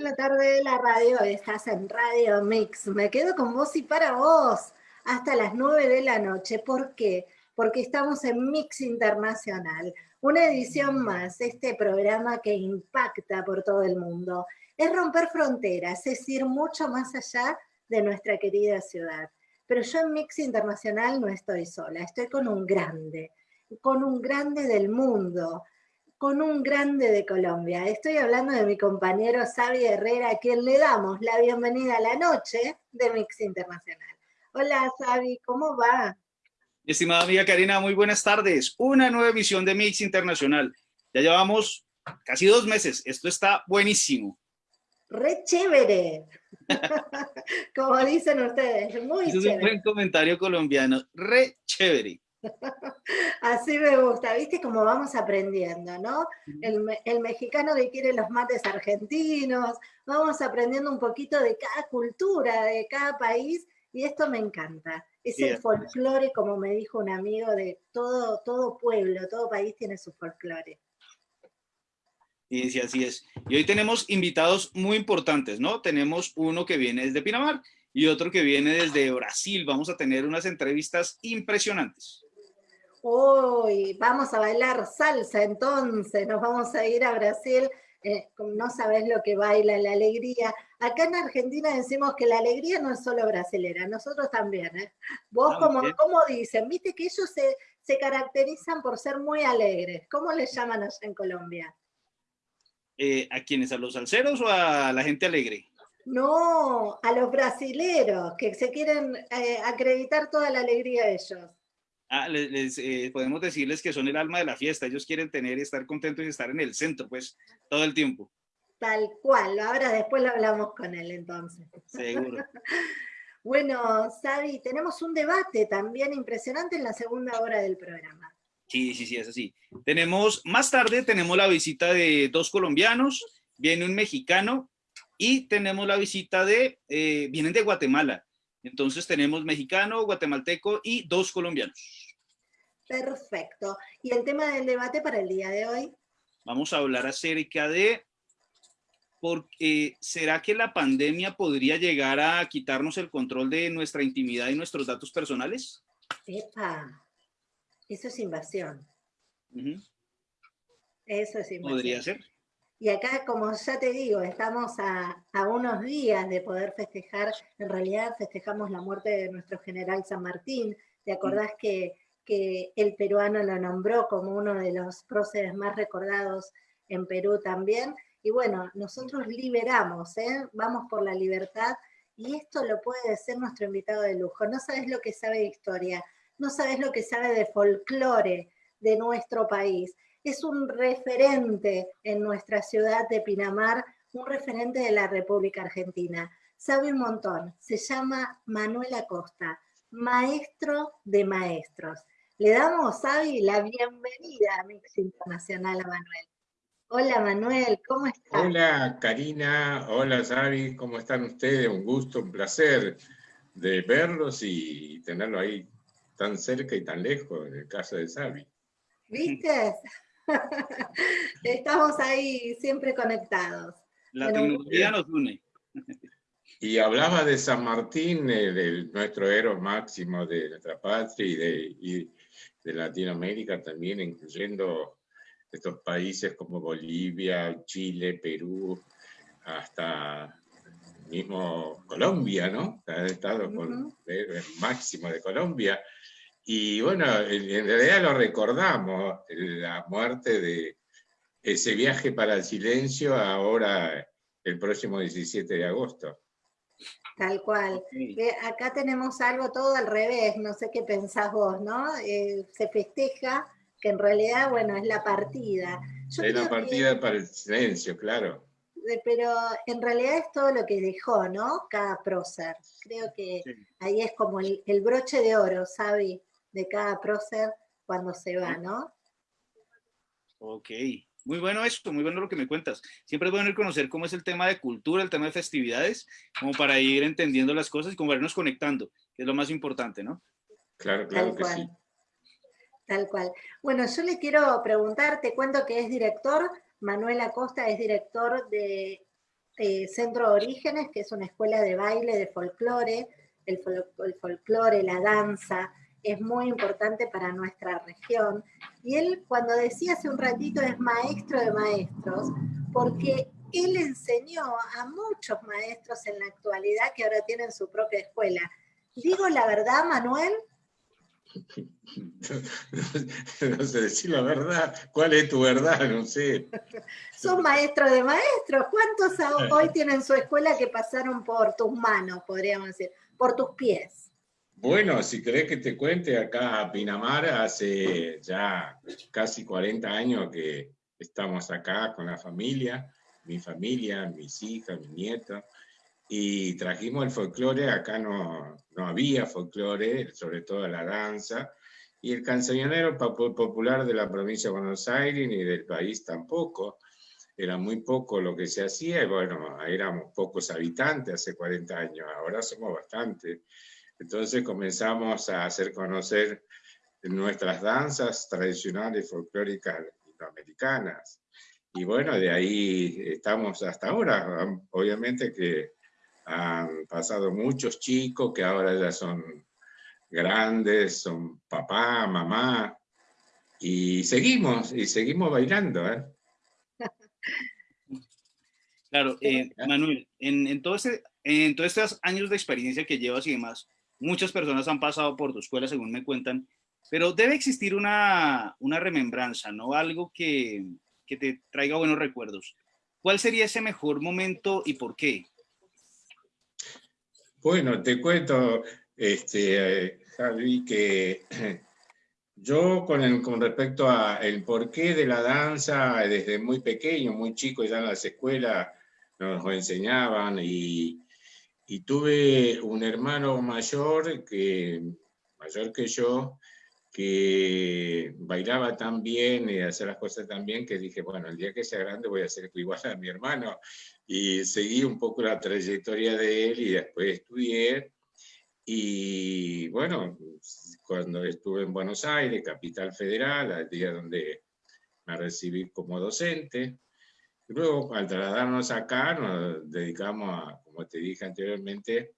la tarde de la radio, estás en Radio Mix. Me quedo con vos y para vos hasta las 9 de la noche. ¿Por qué? Porque estamos en Mix Internacional, una edición más, este programa que impacta por todo el mundo. Es romper fronteras, es ir mucho más allá de nuestra querida ciudad. Pero yo en Mix Internacional no estoy sola, estoy con un grande, con un grande del mundo, con un grande de Colombia. Estoy hablando de mi compañero Xavi Herrera, a quien le damos la bienvenida a la noche de Mix Internacional. Hola Xavi, ¿cómo va? Estimada amiga Karina, muy buenas tardes. Una nueva emisión de Mix Internacional. Ya llevamos casi dos meses. Esto está buenísimo. Re chévere. Como dicen ustedes, muy Eso chévere. es un buen comentario colombiano. Re chévere. Así me gusta, viste cómo vamos aprendiendo, ¿no? El, me- el mexicano que quiere los mates argentinos, vamos aprendiendo un poquito de cada cultura, de cada país, y esto me encanta. Es el folclore, como me dijo un amigo, de todo, todo pueblo, todo país tiene su folclore. Y sí, así es. Y hoy tenemos invitados muy importantes, ¿no? Tenemos uno que viene desde Pinamar y otro que viene desde Brasil. Vamos a tener unas entrevistas impresionantes. Uy, vamos a bailar salsa entonces, nos vamos a ir a Brasil, eh, no sabes lo que baila, la alegría. Acá en Argentina decimos que la alegría no es solo brasilera, nosotros también. ¿eh? Vos, como, como dicen, viste que ellos se, se caracterizan por ser muy alegres. ¿Cómo les llaman allá en Colombia? Eh, ¿A quiénes? ¿A los salseros o a la gente alegre? No, a los brasileros, que se quieren eh, acreditar toda la alegría de ellos. Ah, les, les, eh, podemos decirles que son el alma de la fiesta. Ellos quieren tener y estar contentos y estar en el centro, pues, todo el tiempo. Tal cual, ahora después lo hablamos con él entonces. Seguro. Bueno, Sabi, tenemos un debate también impresionante en la segunda hora del programa. Sí, sí, sí, es así. Tenemos, más tarde tenemos la visita de dos colombianos, viene un mexicano y tenemos la visita de, eh, vienen de Guatemala. Entonces tenemos mexicano, guatemalteco y dos colombianos. Perfecto. ¿Y el tema del debate para el día de hoy? Vamos a hablar acerca de, por, eh, ¿será que la pandemia podría llegar a quitarnos el control de nuestra intimidad y nuestros datos personales? Epa, eso es invasión. Eso es invasión. Podría ser. Y acá, como ya te digo, estamos a, a unos días de poder festejar, en realidad festejamos la muerte de nuestro general San Martín. ¿Te acordás que, que el peruano lo nombró como uno de los próceres más recordados en Perú también? Y bueno, nosotros liberamos, ¿eh? vamos por la libertad y esto lo puede decir nuestro invitado de lujo. No sabes lo que sabe de historia, no sabes lo que sabe de folclore de nuestro país es un referente en nuestra ciudad de Pinamar, un referente de la República Argentina. Sabe un montón, se llama Manuel Acosta, maestro de maestros. Le damos, Sabi, la bienvenida a Mix Internacional a Manuel. Hola Manuel, ¿cómo estás? Hola Karina, hola Xavi, ¿cómo están ustedes? Un gusto, un placer de verlos y tenerlo ahí tan cerca y tan lejos en el caso de Xavi. ¿Viste? Estamos ahí siempre conectados. La tecnología nos une. Y hablaba de San Martín, eh, de nuestro héroe máximo de nuestra patria y de, y de Latinoamérica también, incluyendo estos países como Bolivia, Chile, Perú, hasta mismo Colombia, ¿no? Ha estado con el máximo de Colombia. Y bueno, en en realidad lo recordamos, la muerte de ese viaje para el silencio ahora el próximo 17 de agosto. Tal cual. Eh, acá tenemos algo todo al revés, no sé qué pensás vos, ¿no? Eh, se festeja que en realidad, bueno, es la partida. Yo Es la que- partida para el silencio, claro. de- pero en realidad es todo lo que dejó, ¿no? Cada prócer. Creo que Sí. ahí es como el, el broche de oro, ¿sabe? De cada prócer cuando se va, ¿no? Ok, muy bueno esto, muy bueno lo que me cuentas. Siempre es bueno ir conocer cómo es el tema de cultura, el tema de festividades, como para ir entendiendo las cosas y como irnos conectando, que es lo más importante, ¿no? Claro, claro Tal que cual. sí. Tal cual. Bueno, yo le quiero preguntar, te cuento que es director, Manuel Acosta es director de eh, Centro de Orígenes, que es una escuela de baile, de folclore, el, el folclore, la danza, es muy importante para nuestra región. Y él, cuando decía hace un ratito, es maestro de maestros, porque él enseñó a muchos maestros en la actualidad que ahora tienen su propia escuela. ¿Digo la verdad, Manuel? No, sé decir la verdad. ¿Cuál es tu verdad? No sé. Son maestros de maestros. ¿Cuántos hoy tienen su escuela que pasaron por tus manos, podríamos decir, por tus pies? Bueno, si querés que te cuente, acá a Pinamar hace ya casi 40 años que estamos acá con la familia, mi familia, mis hijas, mi nieta, y trajimos el folclore, acá no, no había folclore, sobre todo la danza, y el cancionero popular de la provincia de Buenos Aires ni del país tampoco. Era muy poco lo que se hacía, y bueno, éramos pocos habitantes hace 40 años, ahora somos bastantes. Entonces comenzamos a hacer conocer nuestras danzas tradicionales folclóricas latinoamericanas. Y bueno, de ahí estamos hasta ahora. Obviamente que han pasado muchos chicos que ahora ya son grandes, son papá, mamá, y seguimos, y seguimos bailando. ¿eh? Claro, eh, Manuel, en, en, todo en todos estos años de experiencia que llevas y demás, Muchas personas han pasado por tu escuela, según me cuentan, pero debe existir una, una remembranza, ¿no? Algo que, que te traiga buenos recuerdos. ¿Cuál sería ese mejor momento y por qué? Bueno, te cuento, este, Javi, que yo con, el, con respecto al porqué de la danza, desde muy pequeño, muy chico, ya en las escuelas nos enseñaban y, y tuve un hermano mayor, que, mayor que yo, que bailaba tan bien y hacía las cosas tan bien que dije, bueno, el día que sea grande voy a ser igual a mi hermano. Y seguí un poco la trayectoria de él y después estudié. Y bueno, cuando estuve en Buenos Aires, capital federal, al día donde me recibí como docente, Luego, al trasladarnos acá, nos dedicamos, a, como te dije anteriormente,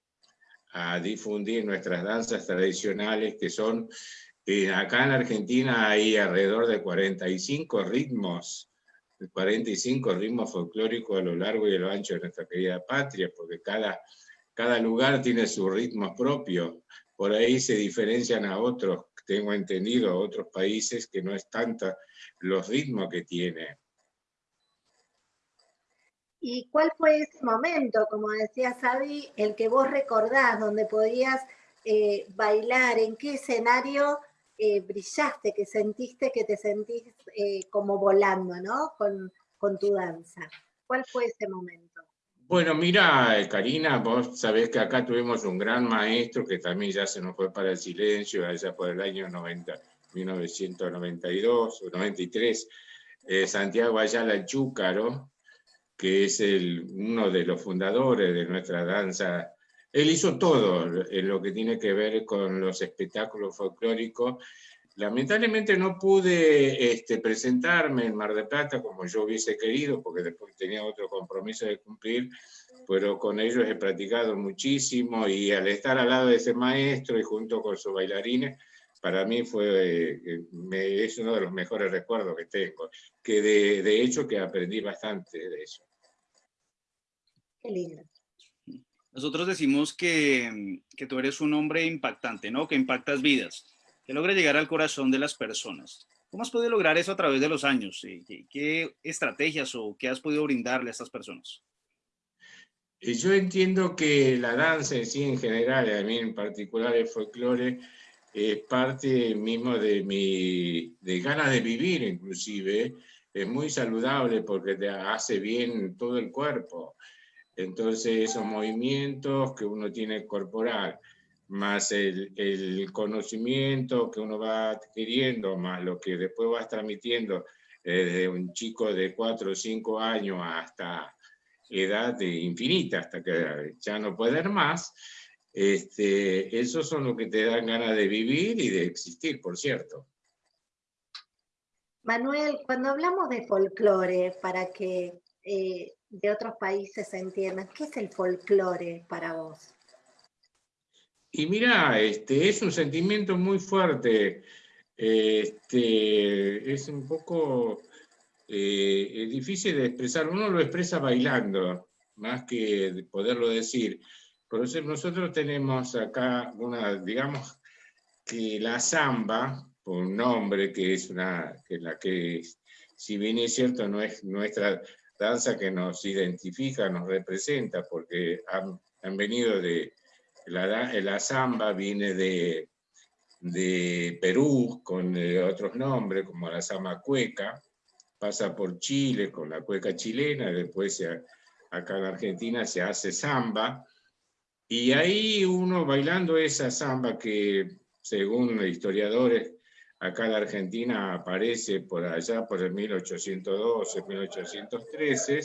a difundir nuestras danzas tradicionales, que son, eh, acá en Argentina hay alrededor de 45 ritmos, 45 ritmos folclóricos a lo largo y a lo ancho de nuestra querida patria, porque cada, cada lugar tiene su ritmo propio. Por ahí se diferencian a otros, tengo entendido, a otros países que no es tanta los ritmos que tiene. ¿Y cuál fue ese momento, como decía Sabi, el que vos recordás, donde podías eh, bailar? ¿En qué escenario eh, brillaste, que sentiste que te sentís eh, como volando, ¿no? Con, con, tu danza. ¿Cuál fue ese momento? Bueno, mira, Karina, vos sabés que acá tuvimos un gran maestro que también ya se nos fue para el silencio, allá por el año 90, 1992 o 93, Santiago Ayala Chúcaro, que es el, uno de los fundadores de nuestra danza. Él hizo todo en lo que tiene que ver con los espectáculos folclóricos. Lamentablemente no pude este, presentarme en Mar de Plata como yo hubiese querido, porque después tenía otro compromiso de cumplir, pero con ellos he practicado muchísimo y al estar al lado de ese maestro y junto con sus bailarines, para mí fue, eh, es uno de los mejores recuerdos que tengo, que de, de hecho que aprendí bastante de eso. Qué lindo. Nosotros decimos que, que, tú eres un hombre impactante, ¿no? Que impactas vidas, que logra llegar al corazón de las personas. ¿Cómo has podido lograr eso a través de los años? ¿Qué, qué estrategias o qué has podido brindarle a estas personas? Yo entiendo que la danza en sí en general, a mí en particular el folclore, es parte mismo de mi de ganas de vivir inclusive, es muy saludable porque te hace bien todo el cuerpo. Entonces esos movimientos que uno tiene corporal, más el, conocimiento que uno va adquiriendo, más lo que después vas transmitiendo eh, desde un chico de 4 o 5 años hasta edad infinita, hasta que ya no puede más, este, esos son los que te dan ganas de vivir y de existir, por cierto. Manuel, cuando hablamos de folclore, para que eh, de otros países entiendan. ¿Qué es el folclore para vos? Y mira, este, es un sentimiento muy fuerte. Este, es un poco eh, difícil de expresar. Uno lo expresa bailando, más que poderlo decir. Por eso nosotros tenemos acá una, digamos, que la samba, por un nombre que es una, que la que, si bien es cierto, no es nuestra danza que nos identifica, nos representa, porque han, han venido de, la, la samba viene de, de Perú con eh, otros nombres, como la samba cueca, pasa por Chile con la cueca chilena, después acá en Argentina se hace samba, y ahí uno bailando esa samba que según historiadores acá en Argentina aparece por allá por el 1812, 1813,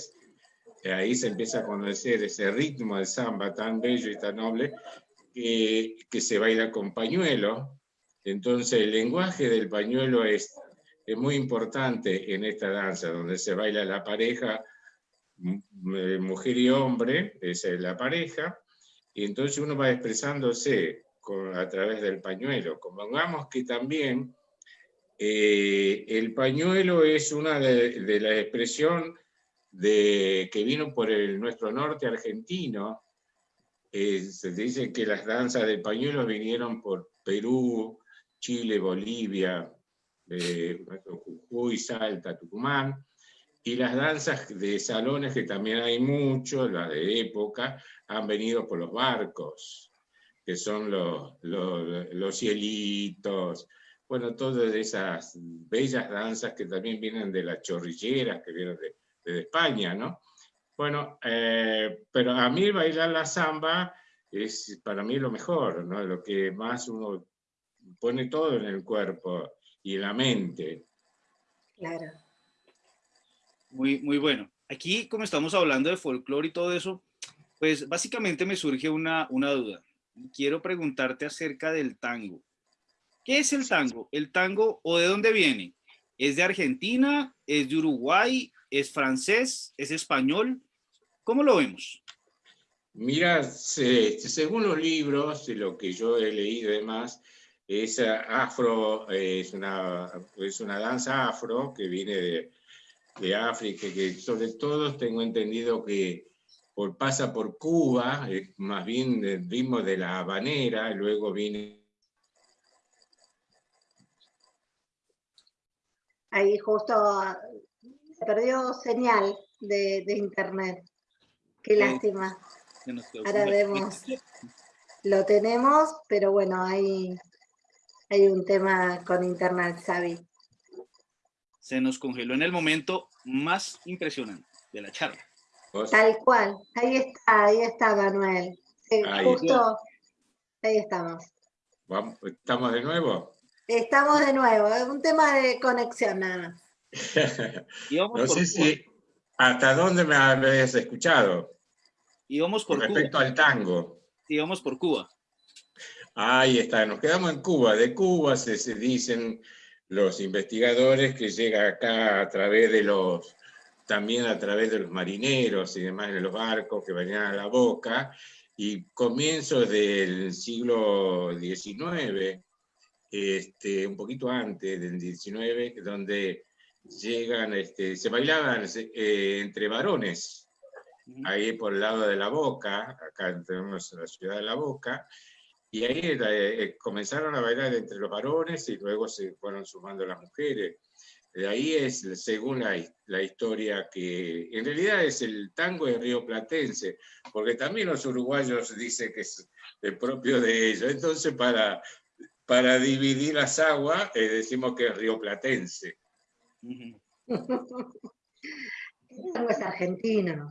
ahí se empieza a conocer ese ritmo de samba tan bello y tan noble que, que se baila con pañuelo. Entonces el lenguaje del pañuelo es, es muy importante en esta danza, donde se baila la pareja, mujer y hombre, esa es la pareja, y entonces uno va expresándose a través del pañuelo. Convengamos que también eh, el pañuelo es una de, de la expresión de, que vino por el, nuestro norte argentino. Eh, se dice que las danzas del pañuelo vinieron por Perú, Chile, Bolivia, eh, Jujuy, Salta, Tucumán, y las danzas de salones, que también hay mucho, las de época, han venido por los barcos, que son los, cielitos, bueno, todas esas bellas danzas que también vienen de las chorrilleras, que vienen de, España, ¿no? Bueno, eh, pero a mí bailar la samba es para mí lo mejor, ¿no? Lo que más uno pone todo en el cuerpo y en la mente. Claro. Muy, muy bueno. Aquí, como estamos hablando de folclore y todo eso, pues básicamente me surge una, una duda. Quiero preguntarte acerca del tango. ¿Qué es el tango? ¿El tango o de dónde viene? ¿Es de Argentina? ¿Es de Uruguay? ¿Es francés? ¿Es español? ¿Cómo lo vemos? Mira, según los libros, lo que yo he leído y demás, es afro, es una, es una danza afro que viene de, de África, que sobre todo tengo entendido que por, pasa por Cuba, más bien del ritmo de la habanera, luego viene... Ahí justo se perdió señal de, internet. Qué lástima. Ahora vemos. Lo tenemos, pero bueno, hay, hay un tema con internet, Xavi. Se nos congeló en el momento más impresionante de la charla. Tal cual, ahí está, ahí está Manuel. justo, ahí estamos. ¿Estamos de nuevo? Estamos de nuevo, es un tema de conexión nada más. no sé si hasta dónde me habéis escuchado. Íbamos por Con respecto al tango. Íbamos por Cuba. Ahí está, nos quedamos en Cuba. De Cuba se, se dicen los investigadores que llega acá a través de los también a través de los marineros y demás de los barcos que venían a la boca, y comienzos del siglo XIX, este, un poquito antes del XIX, donde llegan, este, se bailaban eh, entre varones, ahí por el lado de la Boca, acá tenemos la ciudad de la Boca, y ahí eh, eh, comenzaron a bailar entre los varones y luego se fueron sumando las mujeres. De ahí es, según la, historia, que en realidad es el tango de Río Platense, porque también los uruguayos dicen que es el propio de ellos. Entonces, para, para dividir las aguas, eh, decimos que es Río Platense. tango es argentino.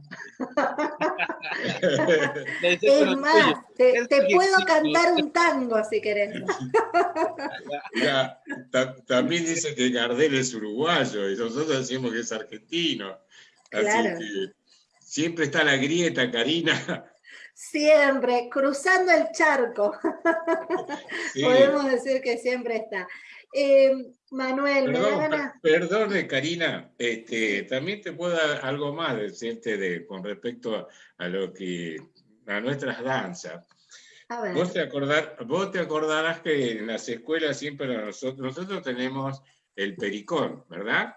es más, te, puedo cantar un tango si querés. también dice que Gardel es uruguayo y nosotros decimos que es argentino. Así que siempre está la grieta, Karina. Siempre, cruzando el charco. Podemos decir que siempre está. Eh, Manuel, Perdone, Karina, este, también te puedo dar algo más decirte de, con respecto a, lo que a nuestras danzas. Vos, te acordar, vos te acordarás que en las escuelas siempre nosotros, nosotros tenemos el pericón, ¿verdad?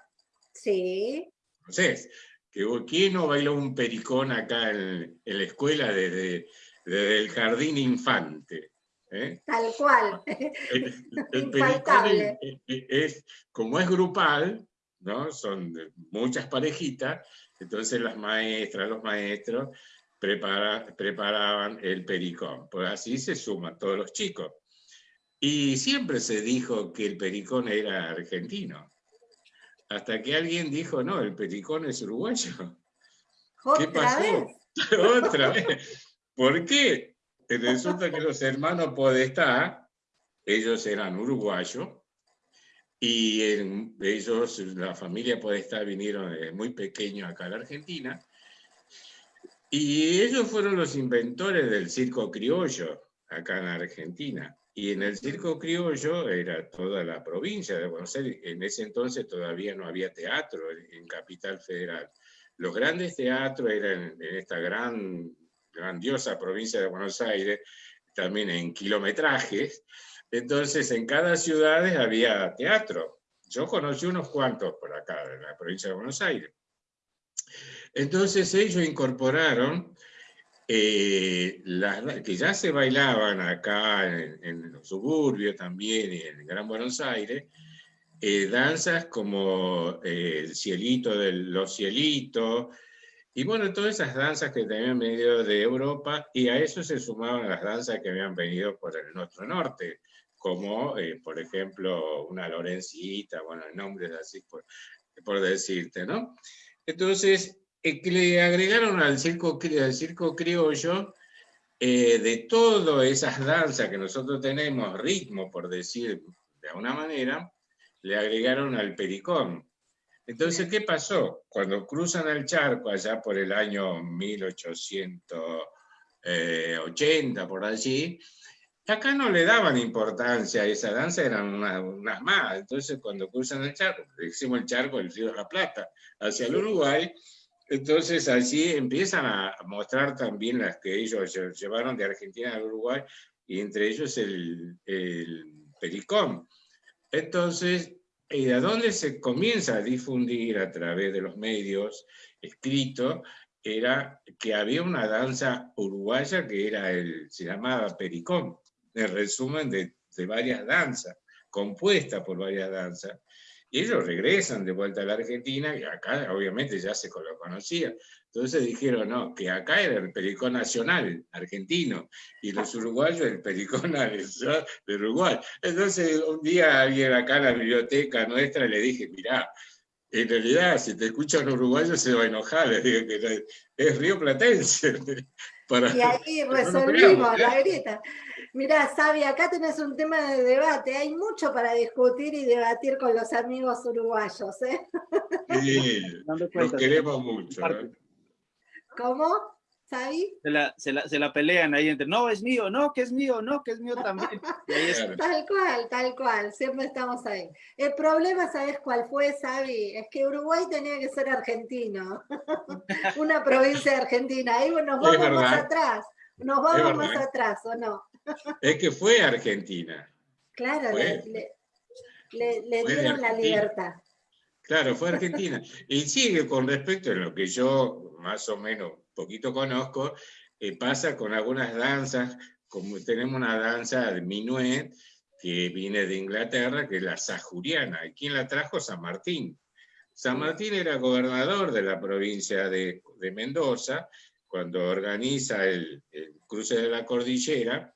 Sí. Entonces, que, ¿quién no bailó un pericón acá en, la escuela desde, desde el jardín infante? ¿Eh? Tal cual. El, pericón es, como es grupal, ¿no? Son muchas parejitas, entonces las maestras, los maestros preparaban el pericón. Pues así se suman todos los chicos. Y siempre se dijo que el pericón era argentino. Hasta que alguien dijo, no, el pericón es uruguayo. ¿Qué pasó? Otra vez. ¿Por qué? Resulta que los hermanos Podestá, ellos eran uruguayos, y ellos, la familia Podestá, vinieron muy pequeños acá a la Argentina, y ellos fueron los inventores del circo criollo acá en Argentina. Y en el circo criollo era toda la provincia de Buenos Aires. En ese entonces todavía no había teatro en Capital Federal. Los grandes teatros eran en esta gran grandiosa provincia de Buenos Aires, también en kilometrajes. Entonces, en cada ciudad había teatro. Yo conocí unos cuantos por acá, en la provincia de Buenos Aires. Entonces, ellos incorporaron eh, que ya se bailaban acá en, los suburbios también, y en Gran Buenos Aires, eh, danzas como eh, el cielito de los cielitos, y bueno, todas esas danzas que habían venido de Europa, y a eso se sumaban las danzas que habían venido por el nuestro norte, como eh, por ejemplo una Lorencita, bueno, nombres así por, por decirte, ¿no? Entonces, eh, que le agregaron al circo, al circo criollo eh, de todas esas danzas que nosotros tenemos, ritmo por decir de alguna manera, le agregaron al pericón. Entonces, ¿qué pasó? Cuando cruzan el charco allá por el año 1880, por allí, acá no le daban importancia a esa danza, eran unas, más. Entonces, cuando cruzan el charco, decimos el charco el río de la Plata, hacia el Uruguay, entonces allí empiezan a mostrar también las que ellos llevaron de Argentina al Uruguay, y entre ellos el, el pericón. Entonces, y de dónde se comienza a difundir a través de los medios escritos, era que había una danza uruguaya que era el, se llamaba Pericón, el resumen de varias danzas, compuesta por varias danzas, y ellos regresan de vuelta a la Argentina, y acá obviamente ya se lo conocía. Entonces dijeron, no, que acá era el pericón nacional argentino, y los uruguayos el pericón de Uruguay. Entonces un día alguien acá en la biblioteca nuestra le dije, mirá, en realidad si te escuchan uruguayos se va a enojar, le digo que es río platense. y ahí resolvimos la grieta. Mirá, Sabi, acá tenés un tema de debate. Hay mucho para discutir y debatir con los amigos uruguayos. ¿eh? Sí, los queremos mucho. ¿eh? ¿Cómo? ¿Sabi? Se la, se, la, se la, pelean ahí entre, no, es mío, no, que es mío, no, que es mío también. Tal cual, tal cual, siempre estamos ahí. El problema, ¿sabes cuál fue, Sabi? Es que Uruguay tenía que ser argentino, una provincia de Argentina. Ahí nos vamos más atrás, nos vamos más atrás, ¿o no? Es que fue Argentina. Claro, le, dieron la libertad. Claro, fue Argentina. Y sigue con respecto a lo que yo más o menos poquito conozco, eh, pasa con algunas danzas, como tenemos una danza de minuet que viene de Inglaterra, que es la sajuriana. ¿Y quién la trajo? San Martín. San Martín era gobernador de la provincia de, Mendoza, cuando organiza el, el, cruce de la cordillera,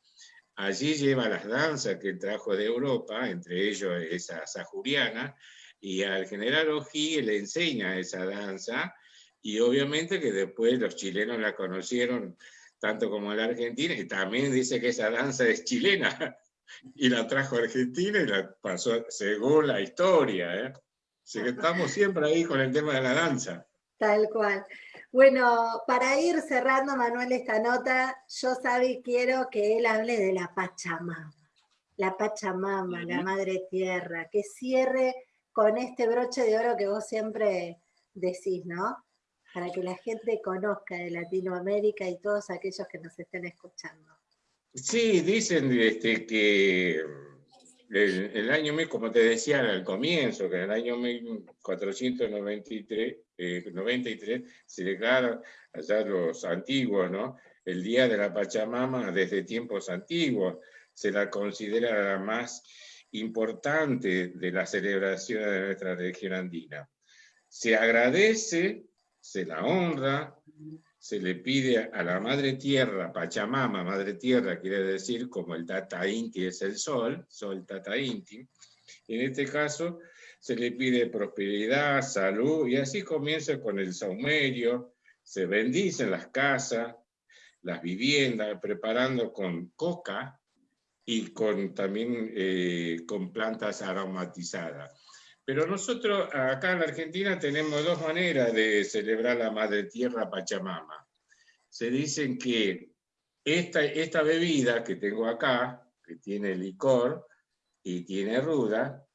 Allí lleva las danzas que trajo de Europa, entre ellos esa sajuriana, y al general Ojí le enseña esa danza, y obviamente que después los chilenos la conocieron tanto como la Argentina, y también dice que esa danza es chilena, y la trajo a Argentina y la pasó según la historia. ¿eh? Así que estamos siempre ahí con el tema de la danza. Tal cual. Bueno, para ir cerrando, Manuel, esta nota, yo, Sabi, quiero que él hable de la Pachamama. la Pachamama, la Madre Tierra, que cierre con este broche de oro que vos siempre decís, ¿no? Para que la gente conozca de Latinoamérica y todos aquellos que nos estén escuchando. Sí, dicen este, que el, el, año, como te decía al comienzo, que en el año 1493 93, eh, se declara allá los antiguos, ¿no? El Día de la Pachamama desde tiempos antiguos, se la considera la más importante de las celebraciones de nuestra región andina. Se agradece, se la honra, se le pide a la Madre Tierra, Pachamama, Madre Tierra quiere decir como el Tata Inti es el Sol, Sol Tata Inti, en este caso se le pide prosperidad, salud, y así comienza con el saumerio, se bendicen las casas, las viviendas, preparando con coca y con, también eh, con plantas aromatizadas. Pero nosotros acá en la Argentina tenemos dos maneras de celebrar la Madre Tierra Pachamama. Se dicen que esta, esta bebida que tengo acá, que tiene licor y tiene ruda,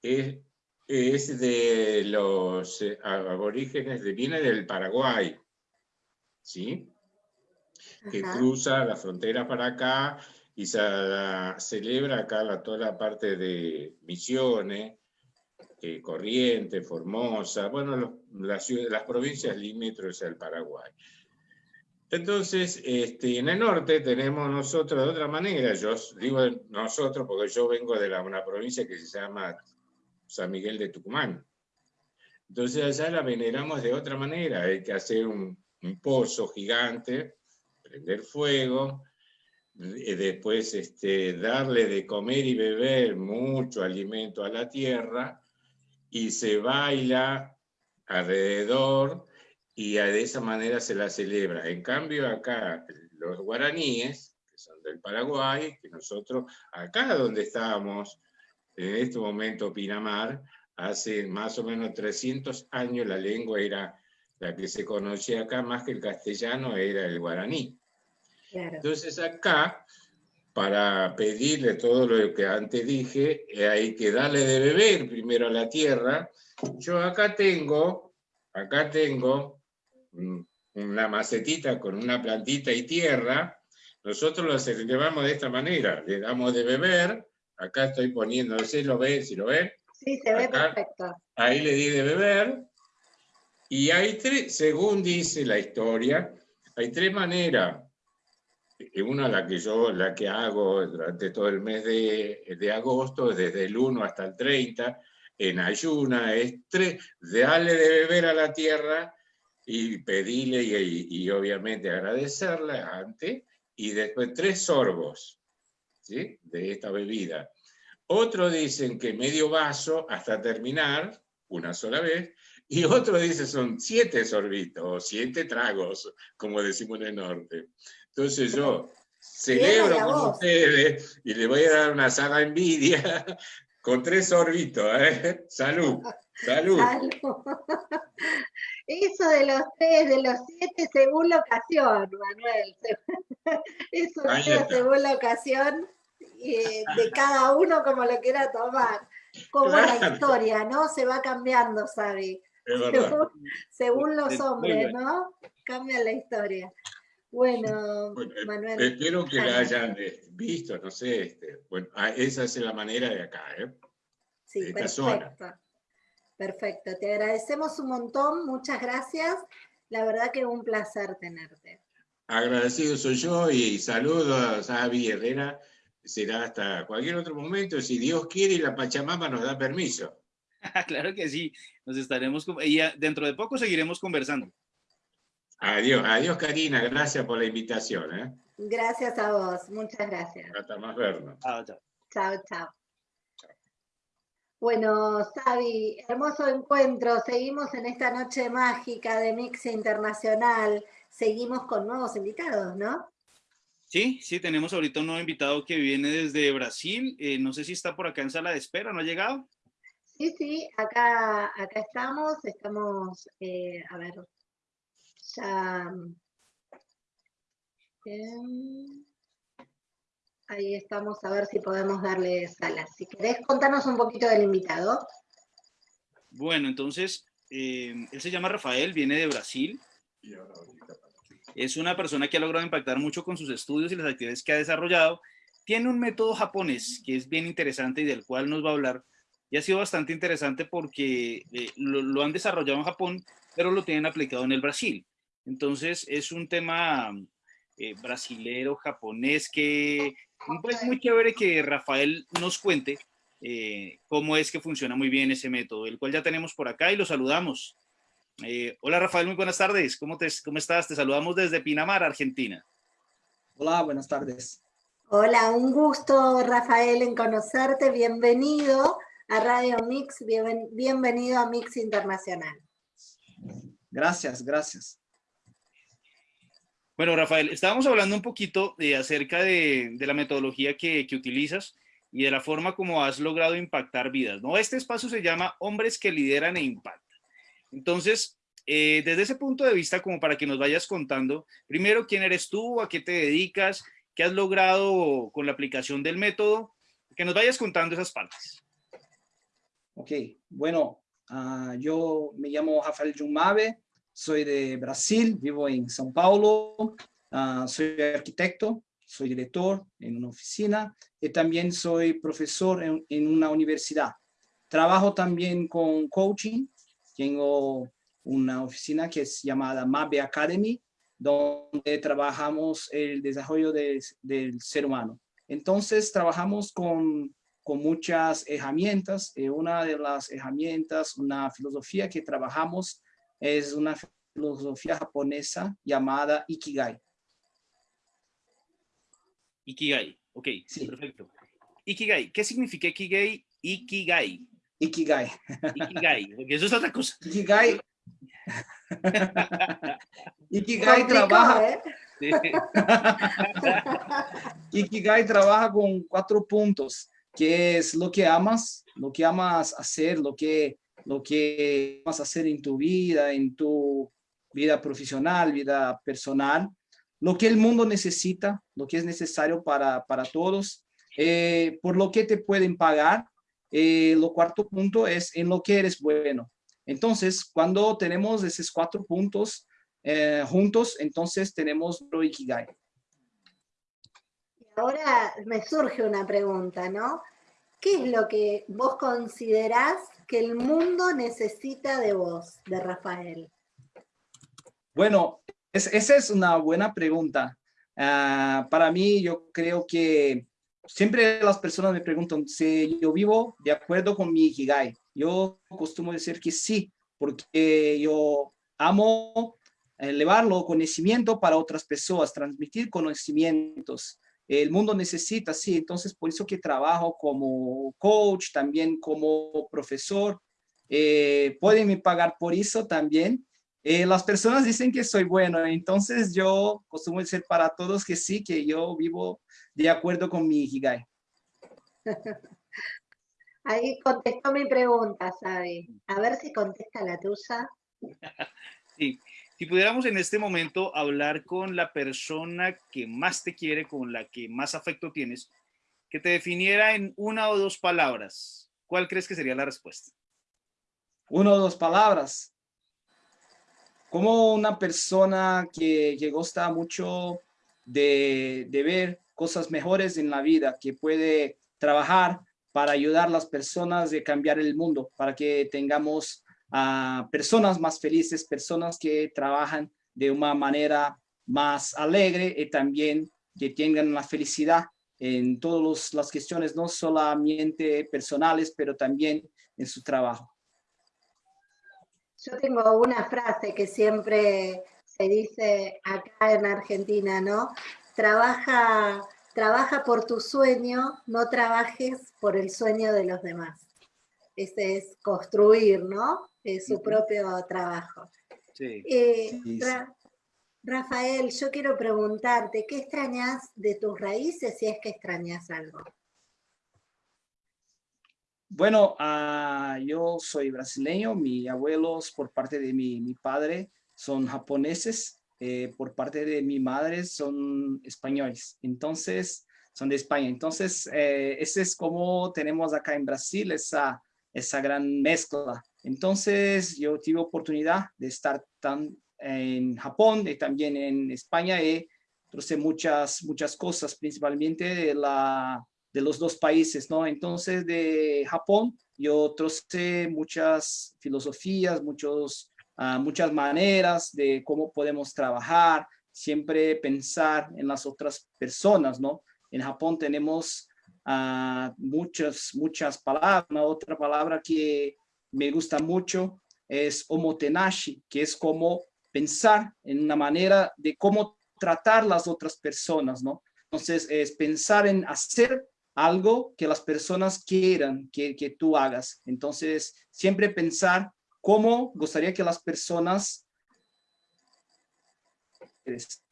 es, es de los eh, aborígenes, de, viene del Paraguay, ¿sí? Que cruza la frontera para acá y se celebra acá la, toda la parte de Misiones, eh, Corrientes, Formosa, bueno, las, provincias limítrofes al Paraguay. Entonces, este, en el norte tenemos nosotros de otra manera, yo digo nosotros porque yo vengo de una provincia que se llama San Miguel de Tucumán. Entonces allá la veneramos de otra manera, hay que hacer un, un pozo gigante, prender fuego, eh, después este, darle de comer y beber mucho alimento a la tierra, y se baila alrededor y de esa manera se la celebra. En cambio acá los guaraníes, que son del Paraguay, que nosotros acá donde estábamos, en este momento Pinamar, hace más o menos 300 años la lengua era la que se conocía acá, más que el castellano era el guaraní. Entonces acá para pedirle todo lo que antes dije, eh, hay que darle de beber primero a la tierra. Yo acá tengo, acá tengo una macetita con una plantita y tierra. Nosotros lo celebramos de esta manera, le damos de beber. Acá estoy poniendo, si lo ven, si lo ven. Sí, se ve perfecto. Ahí le di de beber. Y hay tres, según dice la historia, hay tres maneras una la que yo la que hago durante todo el mes de, de agosto, desde el 1 hasta el 30, en ayuna, es tres, darle de beber a la tierra y pedirle y, obviamente agradecerle antes, y después tres sorbos ¿sí? de esta bebida. Otros dicen que medio vaso hasta terminar, una sola vez, y otros dicen son siete sorbitos, siete tragos, como decimos en el norte. Entonces yo celebro con ustedes y le voy a dar una sana envidia con tres sorbitos. ¿eh? Salud, salud. Eso de los tres, de los siete, según la ocasión, Manuel. Eso según la ocasión eh, de cada uno como lo quiera tomar. Como la historia, ¿no? Se va cambiando, ¿sabe? Según, según, los hombres, ¿no? Cambia la historia. Bueno, eh, Manuel. Espero que la hayan eh, visto, no sé. Este, bueno, ah, esa es la manera de acá, ¿eh? Sí, perfecto. Perfecto, te agradecemos un montón, muchas gracias. La verdad que un placer tenerte. Agradecido soy yo y saludos a Avi Herrera. Será hasta cualquier otro momento, si Dios quiere y la Pachamama nos da permiso. claro que sí, nos estaremos, y dentro de poco seguiremos conversando. Adiós, adiós Karina, gracias por la invitación. ¿eh? Gracias a vos, muchas gracias. Hasta más vernos. Chao, chao. Chao, chao. Bueno, Sabi, hermoso encuentro. Seguimos en esta noche mágica de Mix Internacional. Seguimos con nuevos invitados, ¿no? Sí, sí, tenemos ahorita un nuevo invitado que viene desde Brasil. Eh, no sé si está por acá en sala de espera, ¿no ha llegado? Sí, sí, acá, acá estamos. Estamos, eh, a ver, Em, Ahí estamos a ver si podemos darle sala. Si querés, contarnos un poquito del invitado. Bueno, entonces, eh, él se llama Rafael, viene de Brasil. Es una persona que ha logrado impactar mucho con sus estudios y las actividades que ha desarrollado. Tiene un método japonés que es bien interesante y del cual nos va a hablar. Y ha sido bastante interesante porque eh, lo, han desarrollado en Japón, pero lo tienen aplicado en el Brasil. Entonces, es un tema eh, brasilero, japonés, que pues muy chévere que Rafael nos cuente eh, cómo es que funciona muy bien ese método, el cual ya tenemos por acá y lo saludamos. Eh, hola Rafael, muy buenas tardes. ¿Cómo, te, ¿Cómo estás? Te saludamos desde Pinamar, Argentina. Hola, buenas tardes. Hola, un gusto Rafael en conocerte. Bienvenido a Radio Mix, bienvenido a Mix Internacional. Gracias, gracias. Bueno, Rafael, estábamos hablando un poquito de, acerca de, la metodología que, utilizas y de la forma como has logrado impactar vidas, ¿no? Este espacio se llama Hombres que lideran e impactan. Entonces, eh, desde ese punto de vista, como para que nos vayas contando, primero, ¿quién eres tú? ¿A qué te dedicas? ¿Qué has logrado con la aplicación del método? Que nos vayas contando esas partes. Ok, bueno, ah, yo me llamo Rafael Jumabe, soy de Brasil, vivo en São Paulo, ah, soy arquitecto, soy director en una oficina y también soy profesor en, una universidad. Trabajo también con coaching, tengo una oficina que es llamada MABE Academy, donde trabajamos el desarrollo del ser humano. Entonces trabajamos con, con muchas herramientas. Eh, una de las herramientas, una filosofía que trabajamos es una filosofía japonesa llamada Ikigai. Ikigai, ok, sí. perfecto. Ikigai, ¿qué significa Ikigai? Ikigai. Ikigai. Ikigai, porque eso es otra cosa. Ikigai. Ikigai trabaja. ¿eh? Ikigai trabaja con cuatro puntos, que es lo que amas, lo que amas hacer, lo que lo que vas a hacer en tu vida, en tu vida profesional, vida personal, lo que el mundo necesita, lo que es necesario para, para todos, eh, por lo que te pueden pagar. Eh, lo cuarto punto es en lo que eres bueno. Entonces, cuando tenemos esos cuatro puntos eh, juntos, entonces tenemos lo Ikigai. Ahora me surge una pregunta, ¿no? ¿Qué es lo que vos considerás que el mundo necesita de vos, de Rafael? Bueno, esa es una buena pregunta. Ah, para mí, yo creo que siempre las personas me preguntan si yo vivo de acuerdo con mi Ikigai. Yo costumo decir que sí, porque yo amo elevarlo conocimiento para otras personas, transmitir conocimientos el mundo necesita, sí, entonces por eso que trabajo como coach, también como profesor, eh, pueden me pagar por eso también. Eh, las personas dicen que soy bueno, entonces yo costumo decir para todos que sí, que yo vivo de acuerdo con mi Ikigai. Ahí contestó mi pregunta, Sabi. A ver si contesta la tuya. Sí, si pudiéramos en este momento hablar con la persona que más te quiere, con la que más afecto tienes, que te definiera en una o dos palabras, ¿cuál crees que sería la respuesta? Una o dos palabras. Como una persona que, que gusta mucho de, de ver cosas mejores en la vida, que puede trabajar para ayudar a las personas de cambiar el mundo, para que tengamos a personas más felices, personas que trabajan de una manera más alegre y también que tengan la felicidad en todas las cuestiones, no solamente personales, pero también en su trabajo. Yo tengo una frase que siempre se dice acá en Argentina, ¿no? Trabaja, trabaja por tu sueño, no trabajes por el sueño de los demás. Ese es construir, ¿no? Su propio trabajo. Eh, Rafael, yo quiero preguntarte, ¿qué extrañas de tus raíces si es que extrañas algo? Bueno, ah, yo soy brasileño, mis abuelos por parte de mi, padre son japoneses, eh, por parte de mi madre son españoles. Entonces, son de España. Entonces, eh, ese es como tenemos acá en Brasil esa, esa gran mezcla. Entonces, yo tuve oportunidad de estar tan en Japón y también en España. He traje muchas, muchas cosas, principalmente de, la, de los dos países, ¿no? Entonces, de Japón, yo traje muchas filosofías, muchos, uh, muchas maneras de cómo podemos trabajar, siempre pensar en las otras personas, ¿no? En Japón tenemos uh, muchas, muchas palabras. Otra palabra que me gusta mucho es omotenashi, que es como pensar en una manera de cómo tratar las otras personas, ¿no? Entonces, es pensar en hacer algo que las personas quieran que, que tú hagas. Entonces, siempre pensar cómo gustaría que las personas...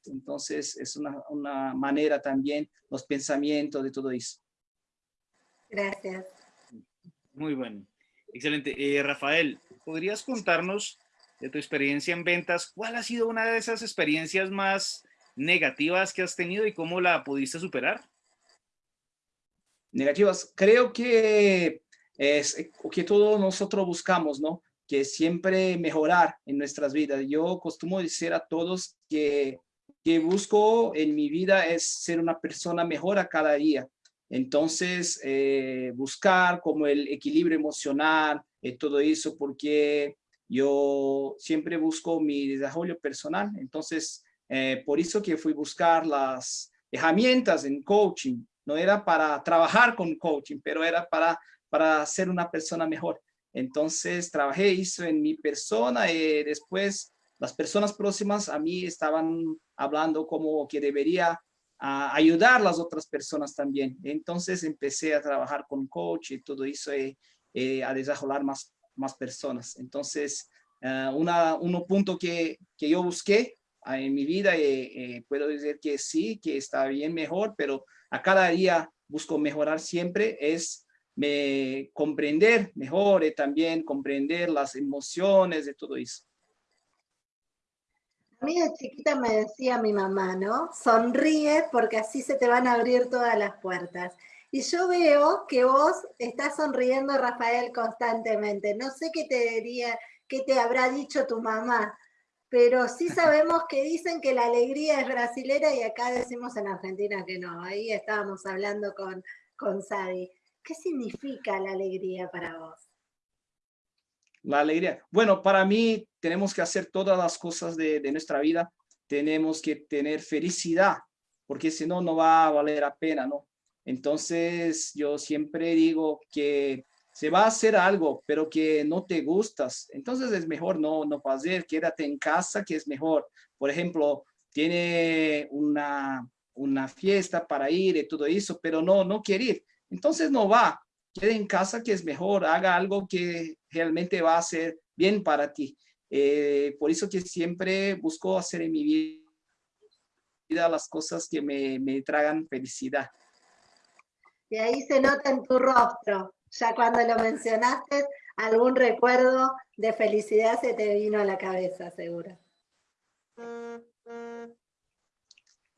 Entonces, es una, una manera también, los pensamientos de todo eso. Gracias. Muy bueno. Excelente. Eh, Rafael, ¿podrías contarnos de tu experiencia en ventas? ¿Cuál ha sido una de esas experiencias más negativas que has tenido y cómo la pudiste superar? Negativas. Creo que es que todos nosotros buscamos, ¿no? Que siempre mejorar en nuestras vidas. Yo costumo decir a todos que, que busco en mi vida es ser una persona mejor a cada día. Entonces, eh, buscar como el equilibrio emocional, y todo eso, porque yo siempre busco mi desarrollo personal. Entonces, eh, por eso que fui buscar las herramientas en coaching. No era para trabajar con coaching, pero era para, para ser una persona mejor. Entonces, trabajé eso en mi persona y después las personas próximas a mí estaban hablando como que debería a ayudar a las otras personas también. Entonces empecé a trabajar con coach y todo eso, eh, eh, a desarrollar más, más personas. Entonces, uh, una, uno punto que, que yo busqué uh, en mi vida, eh, puedo decir que sí, que está bien mejor, pero a cada día busco mejorar siempre, es me, comprender mejor y también comprender las emociones de todo eso. A mí de chiquita me decía mi mamá, ¿no? Sonríe porque así se te van a abrir todas las puertas. Y yo veo que vos estás sonriendo, Rafael, constantemente. No sé qué te diría, qué te habrá dicho tu mamá, pero sí sabemos que dicen que la alegría es brasilera y acá decimos en Argentina que no. Ahí estábamos hablando con, con Sadi. ¿Qué significa la alegría para vos? La alegría. Bueno, para mí tenemos que hacer todas las cosas de, nuestra vida. Tenemos que tener felicidad, porque si no, no va a valer la pena, ¿no? Entonces, yo siempre digo que se va a hacer algo, pero que no te gustas. Entonces es mejor no, no hacer, quédate en casa, que es mejor. Por ejemplo, tiene una, una fiesta para ir y todo eso, pero no, no quiere ir. Entonces no va, quede en casa que es mejor, haga algo que realmente va a ser bien para ti. Eh, por eso que siempre busco hacer en mi vida las cosas que me, me tragan felicidad. Y ahí se nota en tu rostro, ya cuando lo mencionaste, algún recuerdo de felicidad se te vino a la cabeza, seguro.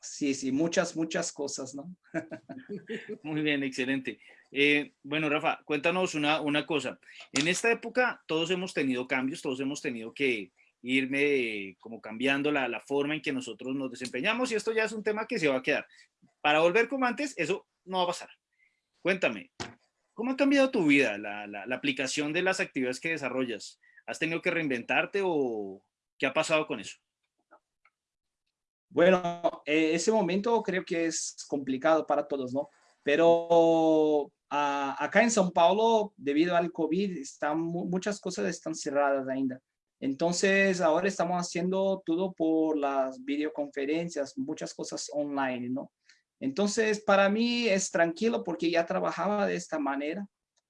Sí, sí, muchas, muchas cosas, ¿no? Muy bien, excelente. Eh, bueno, Rafa, cuéntanos una, una cosa. En esta época todos hemos tenido cambios, todos hemos tenido que irme como cambiando la, la forma en que nosotros nos desempeñamos y esto ya es un tema que se va a quedar. Para volver como antes, eso no va a pasar. Cuéntame, ¿cómo ha cambiado tu vida, la, la, aplicación de las actividades que desarrollas? ¿Has tenido que reinventarte o qué ha pasado con eso? Bueno, eh, ese momento creo que es complicado para todos, ¿no? Pero uh, acá en São Paulo, debido al COVID, están, muchas cosas están cerradas ainda. Entonces, ahora estamos haciendo todo por las videoconferencias, muchas cosas online, ¿no? Entonces, para mí es tranquilo porque ya trabajaba de esta manera.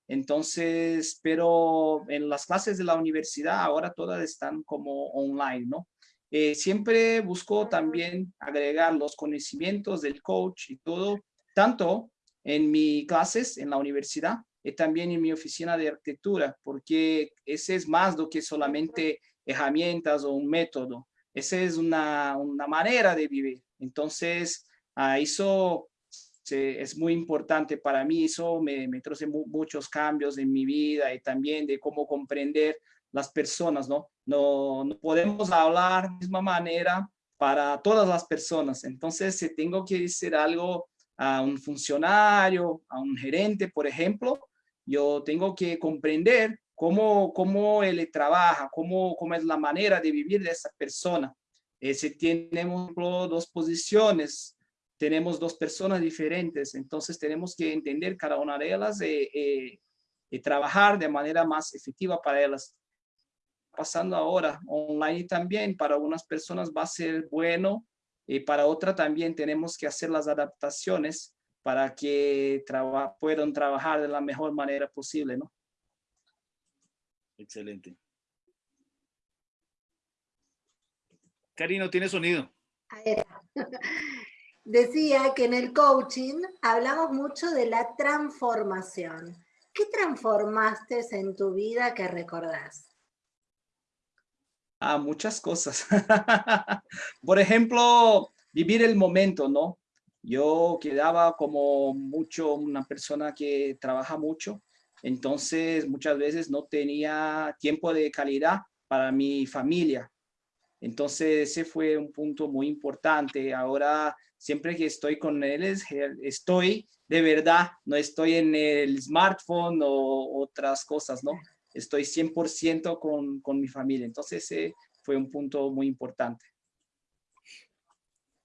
Entonces, pero en las clases de la universidad ahora todas están como online, ¿no? Eh, siempre busco también agregar los conocimientos del coach y todo, tanto en mis clases en la universidad y también en mi oficina de arquitectura, porque ese es más do que solamente herramientas o un método. Esa es una, una manera de vivir. Entonces, uh, eso es muy importante para mí, eso me, me trae muchos cambios en mi vida y también de cómo comprender las personas, ¿no? No, no podemos hablar de la misma manera para todas las personas. Entonces, si tengo que decir algo a un funcionario, a un gerente, por ejemplo, yo tengo que comprender cómo, cómo él trabaja, cómo, cómo es la manera de vivir de esa persona. Eh, si tenemos dos posiciones, tenemos dos personas diferentes, entonces tenemos que entender cada una de ellas y trabajar de manera más efectiva para ellas. Pasando ahora online también, para algunas personas va a ser bueno y para otras también tenemos que hacer las adaptaciones para que puedan trabajar de la mejor manera posible, ¿no? Excelente. Karino, tiene sonido. Decía que en el coaching hablamos mucho de la transformación. ¿Qué transformaste en tu vida que recordás? Ah, muchas cosas. Por ejemplo, vivir el momento, ¿no? Yo quedaba como mucho una persona que trabaja mucho, entonces muchas veces no tenía tiempo de calidad para mi familia. Entonces ese fue un punto muy importante. Ahora siempre que estoy con él, estoy de verdad, no estoy en el smartphone o otras cosas, ¿no? Estoy 100% con, con mi familia. Entonces ese fue un punto muy importante.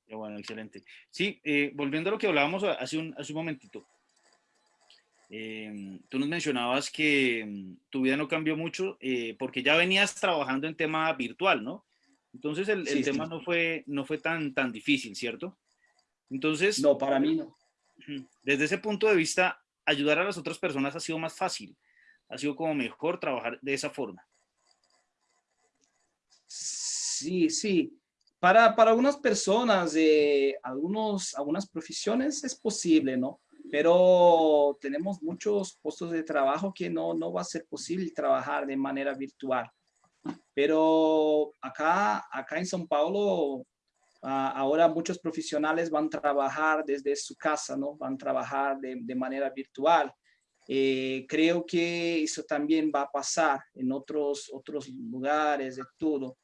Bueno, excelente. Sí, eh, volviendo a lo que hablábamos hace un, hace un momentito. Em, tú nos mencionabas que em, tu vida no cambió mucho eh, porque ya venías trabajando en tema virtual, ¿no? Entonces el, tema no fue, no fue tan, tan difícil, ¿cierto? Entonces... No, para mí no. Desde ese punto de vista, ayudar a las otras personas ha sido más fácil, ha sido como mejor trabajar de esa forma. Sí, sí. Para, para algunas personas, de algunos, algunas profesiones es posible, ¿no? Pero tenemos muchos puestos de trabajo que no, no va a ser posible trabajar de manera virtual. Pero acá, acá en São Paulo, ah, ahora muchos profesionales van a trabajar desde su casa, ¿no? Van a trabajar de, de manera virtual. Eh, creo que eso también va a pasar en otros, otros lugares de todo.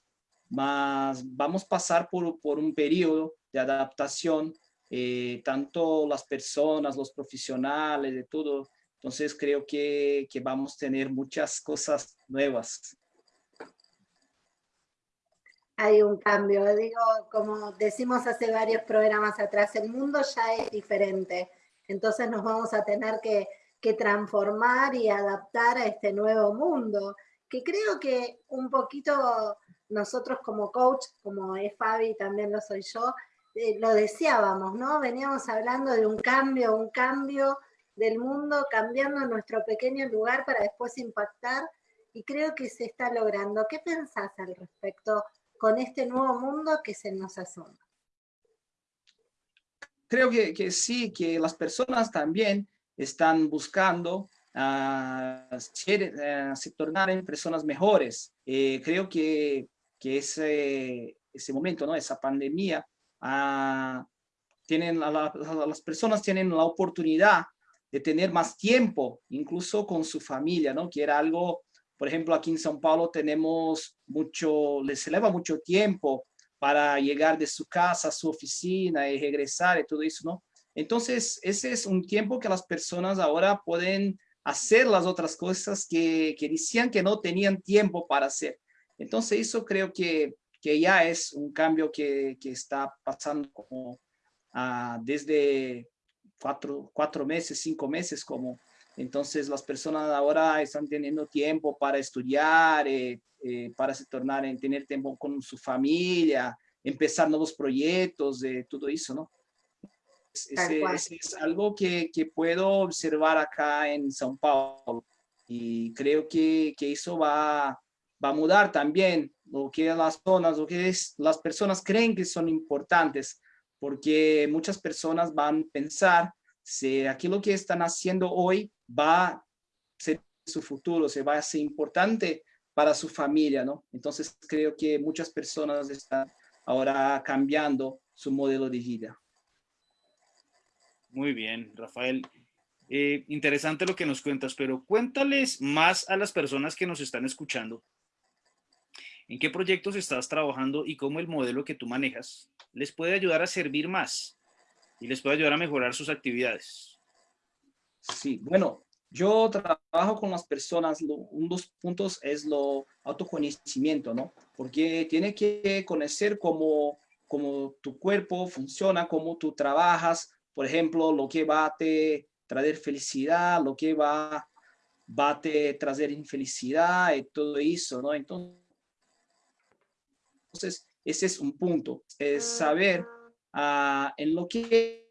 Mas vamos a pasar por, por un periodo de adaptación, eh, tanto las personas, los profesionales, de todo. Entonces creo que, que vamos a tener muchas cosas nuevas hay un cambio. Digo, como decimos hace varios programas atrás, el mundo ya es diferente. Entonces nos vamos a tener que, transformar y adaptar a este nuevo mundo, que creo que un poquito nosotros como coach, como es Fabi, también lo soy yo, eh, lo deseábamos, ¿no? Veníamos hablando de un cambio, un cambio del mundo, cambiando nuestro pequeño lugar para después impactar, y creo que se está logrando. ¿Qué pensás al respecto con este nuevo mundo que se nos asoma. Creo que, que sí, que las personas también están buscando uh, se tornar en personas mejores. Eh, creo que, que ese, ese momento, ¿no? esa pandemia, uh, tienen, las personas tienen la oportunidad de tener más tiempo, incluso con su familia, ¿no? que era algo por ejemplo, aquí en São Paulo tenemos mucho, les eleva mucho tiempo para llegar de su casa a su oficina y regresar y todo eso, ¿no? Entonces, ese es un tiempo que las personas ahora pueden hacer las otras cosas que, que decían que no tenían tiempo para hacer. Entonces, eso creo que, que ya es un cambio que, que está pasando como, uh, desde cuatro, cuatro meses, cinco meses, como entonces las personas ahora están teniendo tiempo para estudiar, eh, eh, para se tornar en tener tiempo con su familia, empezar nuevos proyectos, de todo eso, ¿no? Ese, es algo que, que, puedo observar acá en São Paulo y creo que, que eso va, va a mudar también lo que las zonas, lo que es, las personas creen que son importantes, porque muchas personas van a pensar si aquello que están haciendo hoy va a ser su futuro, se va a ser importante para su familia, ¿no? Entonces creo que muchas personas están ahora cambiando su modelo de vida. Muy bien, Rafael. Eh, interesante lo que nos cuentas, pero cuéntales más a las personas que nos están escuchando. ¿En qué proyectos estás trabajando y cómo el modelo que tú manejas les puede ayudar a servir más y les puede ayudar a mejorar sus actividades? Sí, bueno, yo trabajo con las personas, uno de los puntos es lo autoconocimiento, ¿no? Porque tiene que conocer cómo, cómo tu cuerpo funciona, cómo tú trabajas, por ejemplo, lo que va a te traer felicidad, lo que va, va a te traer infelicidad y todo eso, ¿no? Entonces, ese es un punto, es saber uh, en lo que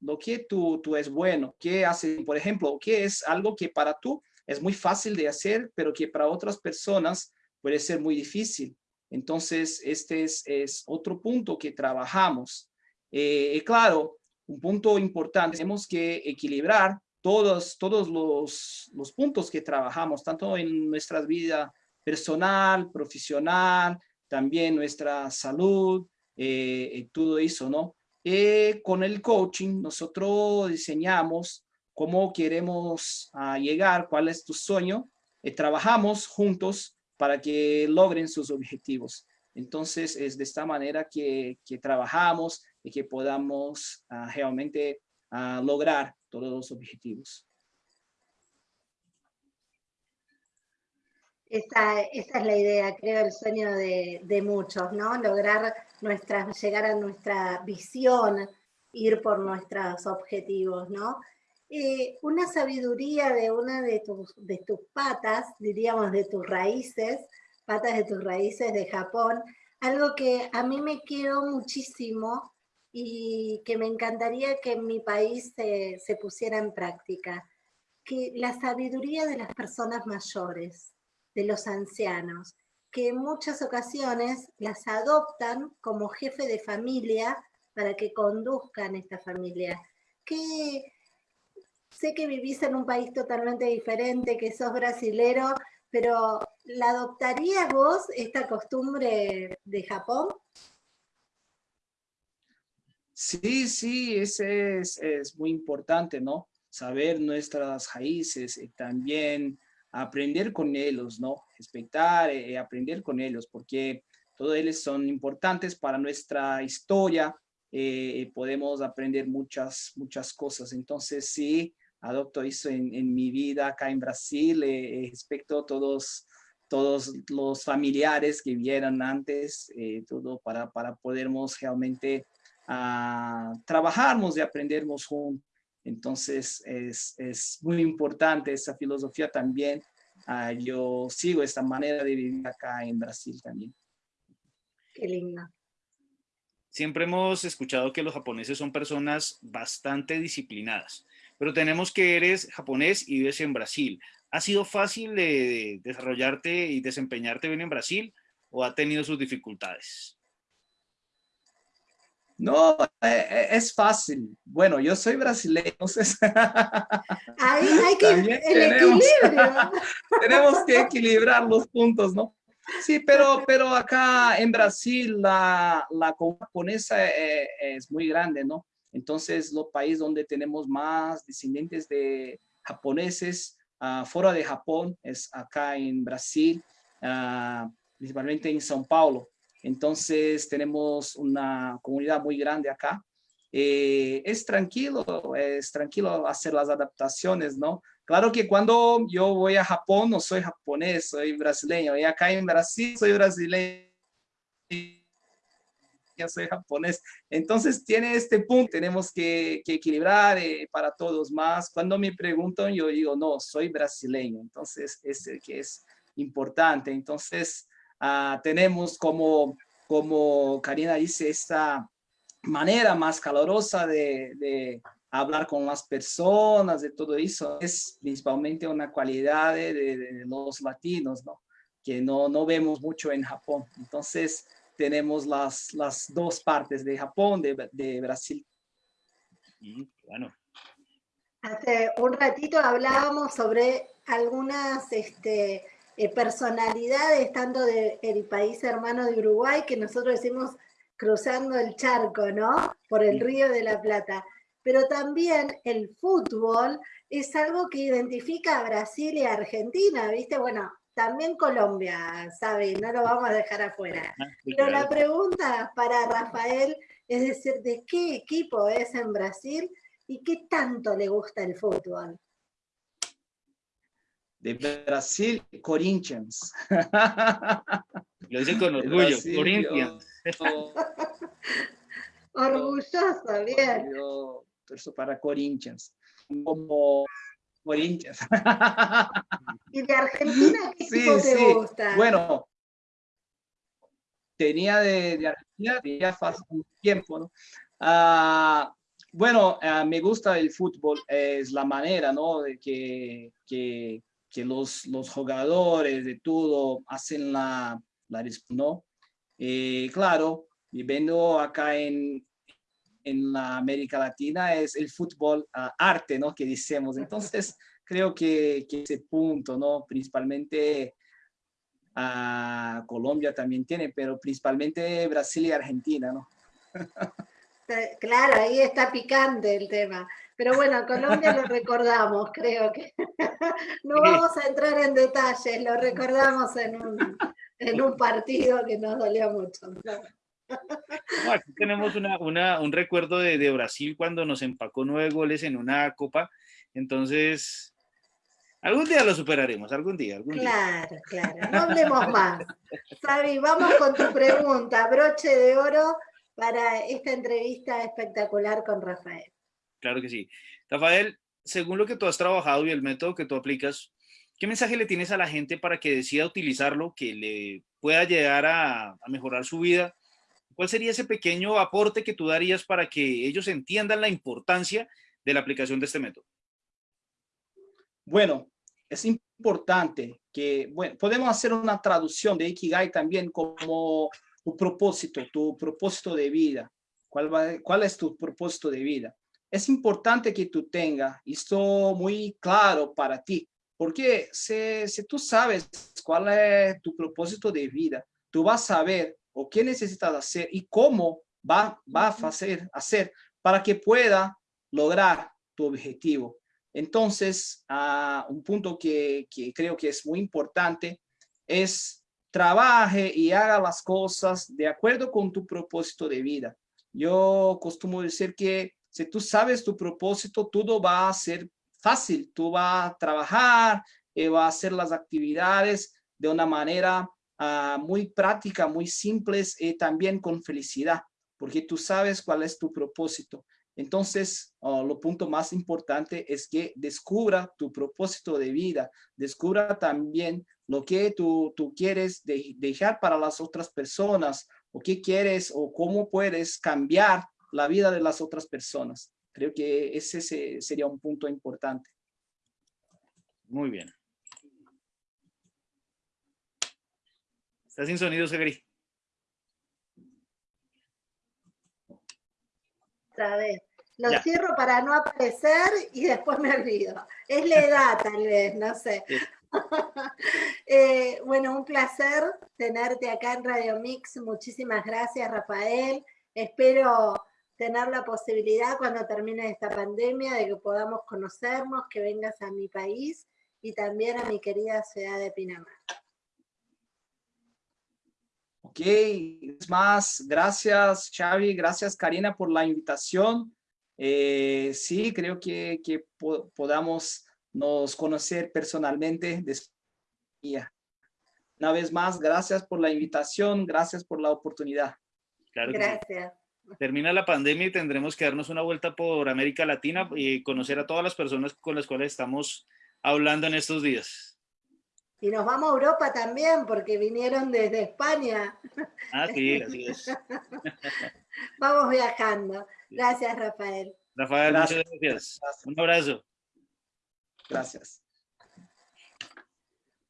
lo que tú, tú es bueno, qué hace, por ejemplo, qué es algo que para tú es muy fácil de hacer, pero que para otras personas puede ser muy difícil. Entonces, este es, es otro punto que trabajamos. Eh, claro, un punto importante, tenemos que equilibrar todos, todos los, los puntos que trabajamos, tanto en nuestra vida personal, profesional, también nuestra salud, eh, todo eso, ¿no? Eh, con el coaching nosotros diseñamos cómo queremos ah, llegar, cuál es tu sueño, y trabajamos juntos para que logren sus objetivos. Entonces es de esta manera que trabajamos y que podamos ah, realmente ah, lograr todos los objetivos. Esa, esa, es la idea, creo, el sueño de, de, muchos, ¿no? Lograr nuestra, llegar a nuestra visión, ir por nuestros objetivos, ¿no? Eh, una sabiduría de una de tus, de tus patas, diríamos de tus raíces, patas de tus raíces de Japón, algo que a mí me quedó muchísimo y que me encantaría que en mi país se, se pusiera en práctica, que la sabiduría de las personas mayores de los ancianos, que en muchas ocasiones las adoptan como jefe de familia para que conduzcan esta familia. Que sé que vivís en un país totalmente diferente, que sos brasilero, pero ¿la adoptarías vos esta costumbre de Japón? Sí, sí, ese es, es muy importante, ¿no? Saber nuestras raíces y también aprender con ellos, ¿no? Respetar y eh, aprender con ellos, porque todos ellos son importantes para nuestra historia, eh, podemos aprender muchas, muchas cosas. Entonces, sí, adopto eso en, en mi vida acá en Brasil, eh, eh respecto a todos, todos los familiares que vieron antes, todo para, para podermos realmente uh, trabajarnos y aprendernos juntos. Entonces es, es, muy importante esa filosofía también. Uh, yo sigo esta manera de vivir acá en Brasil también. Qué linda. Siempre hemos escuchado que los japoneses son personas bastante disciplinadas, pero tenemos que eres japonés y vives en Brasil. ¿Ha sido fácil de desarrollarte y desempeñarte bien en Brasil o ha tenido sus dificultades? No, eh, eh, es fácil. Bueno, yo soy brasileño, entonces... Ahí hay que el equilibrio. tenemos que equilibrar los puntos, ¿no? Sí, pero, pero acá en Brasil la, la japonesa eh, es muy grande, ¿no? Entonces, los países donde tenemos más descendientes de japoneses uh, fuera de Japón es acá en Brasil, uh, principalmente en São Paulo. Entonces tenemos una comunidad muy grande acá. Eh, es tranquilo, es tranquilo hacer las adaptaciones, ¿no? Claro que cuando yo voy a Japón no soy japonés, soy brasileño. Y acá en Brasil soy brasileño soy japonés. Entonces tiene este punto, tenemos que, equilibrar eh, para todos más. Cuando me preguntan, yo digo, no, soy brasileño. Entonces, es que es importante. Entonces, Ah, tenemos como, como Karina dice, esta manera más calorosa de, de, hablar con las personas, de todo eso, es principalmente una cualidad de, de los latinos, ¿no? que no, no vemos mucho en Japón. Entonces, tenemos las, las dos partes de Japón, de, de Brasil. bueno. Hace un ratito hablábamos sobre algunas este, eh, personalidades, tanto del país hermano de Uruguay, que nosotros decimos cruzando el charco, ¿no? Por el río de la Plata. pero también el fútbol es algo que identifica a Brasil y a Argentina, ¿viste? Bueno, también Colombia, ¿sabe? No lo vamos a dejar afuera. Ah, pero la pregunta para Rafael es decir, ¿de qué equipo es en Brasil y qué tanto le gusta el fútbol? De Brasil, Corinthians. Lo dice con orgullo, Corinthians. Orgulloso, bien. Yo para Corinthians. Como Corinthians. ¿Y de Argentina qué equipo te gusta? Bueno, tenía de, Argentina ya hace un tiempo, ¿no? Ah, bueno, ah, me gusta el fútbol, es la manera, ¿no? De que, que, que los, los jugadores de todo hacen la, la ¿no? Eh, claro, viviendo acá en, en la América Latina es el fútbol uh, arte, ¿no? Que decimos. Entonces, creo que, que, ese punto, ¿no? Principalmente uh, Colombia también tiene, pero principalmente Brasil y Argentina, ¿no? Claro, ahí está picante el tema. Pero bueno, Colombia lo recordamos, creo que. No vamos a entrar en detalles, lo recordamos en un, en un partido que nos dolió mucho. aquí tenemos una, un recuerdo de, Brasil cuando nos empacó nueve goles en una copa. Entonces, algún día lo superaremos, algún día. Algún claro, claro. No hablemos más. Sabi, vamos con tu pregunta, broche de oro para esta entrevista espectacular con Rafael. Claro que sí. Rafael, según lo que tú has trabajado y el método que tú aplicas, ¿qué mensaje le tienes a la gente para que decida utilizarlo, que le pueda llegar a mejorar su vida ¿Cuál sería ese pequeño aporte que tú darías para que ellos entiendan la importancia de la aplicación de este método? Bueno, es importante que, bueno, podemos hacer una traducción de Ikigai también como tu propósito, tu propósito de vida. ¿Cuál, es tu propósito de vida? Es importante que tú tengas esto muy claro para ti, porque si, si tú sabes cuál es tu propósito de vida, tú vas a saber o qué necesitas hacer y cómo va, va a hacer, hacer para que pueda lograr tu objetivo. Entonces, uh, un punto que, que, creo que es muy importante es trabaje y haga las cosas de acuerdo con tu propósito de vida. Yo costumo decir que si tú sabes tu propósito, todo va a ser fácil. Tú vas a trabajar, eh, vas a hacer las actividades de una manera Ah, muy práctica, muy simples y también con felicidad, porque tú sabes cuál es tu propósito. Entonces, oh, lo punto más importante es que descubra tu propósito de vida, descubra también lo que tú, tú quieres dejar para las otras personas, o qué quieres o cómo puedes cambiar la vida de las otras personas. Creo que ese sería un punto importante. Muy bien. Está sin sonido, Segri. Otra vez. Lo cierro para no aparecer y después me olvido. Es la edad, tal vez, no sé. Eh, bueno, un placer tenerte acá en Radio Mix. Muchísimas gracias, Rafael. Espero tener la posibilidad cuando termine esta pandemia de que podamos conocernos, que vengas a mi país y también a mi querida ciudad de Pinamar. Ok, es más, gracias Xavi, gracias Karina por la invitación. Eh, sí, creo que, que podamos nos conocer personalmente. Una vez más, gracias por la invitación, gracias por la oportunidad. gracias. Termina la pandemia y tendremos que darnos una vuelta por América Latina y conocer a todas las personas con las cuales estamos hablando en estos días. Y nos vamos a Europa también, porque vinieron desde España. Ah, sí, así es. vamos viajando. Gracias, Rafael. Rafael, muchas gracias. Un abrazo. Gracias.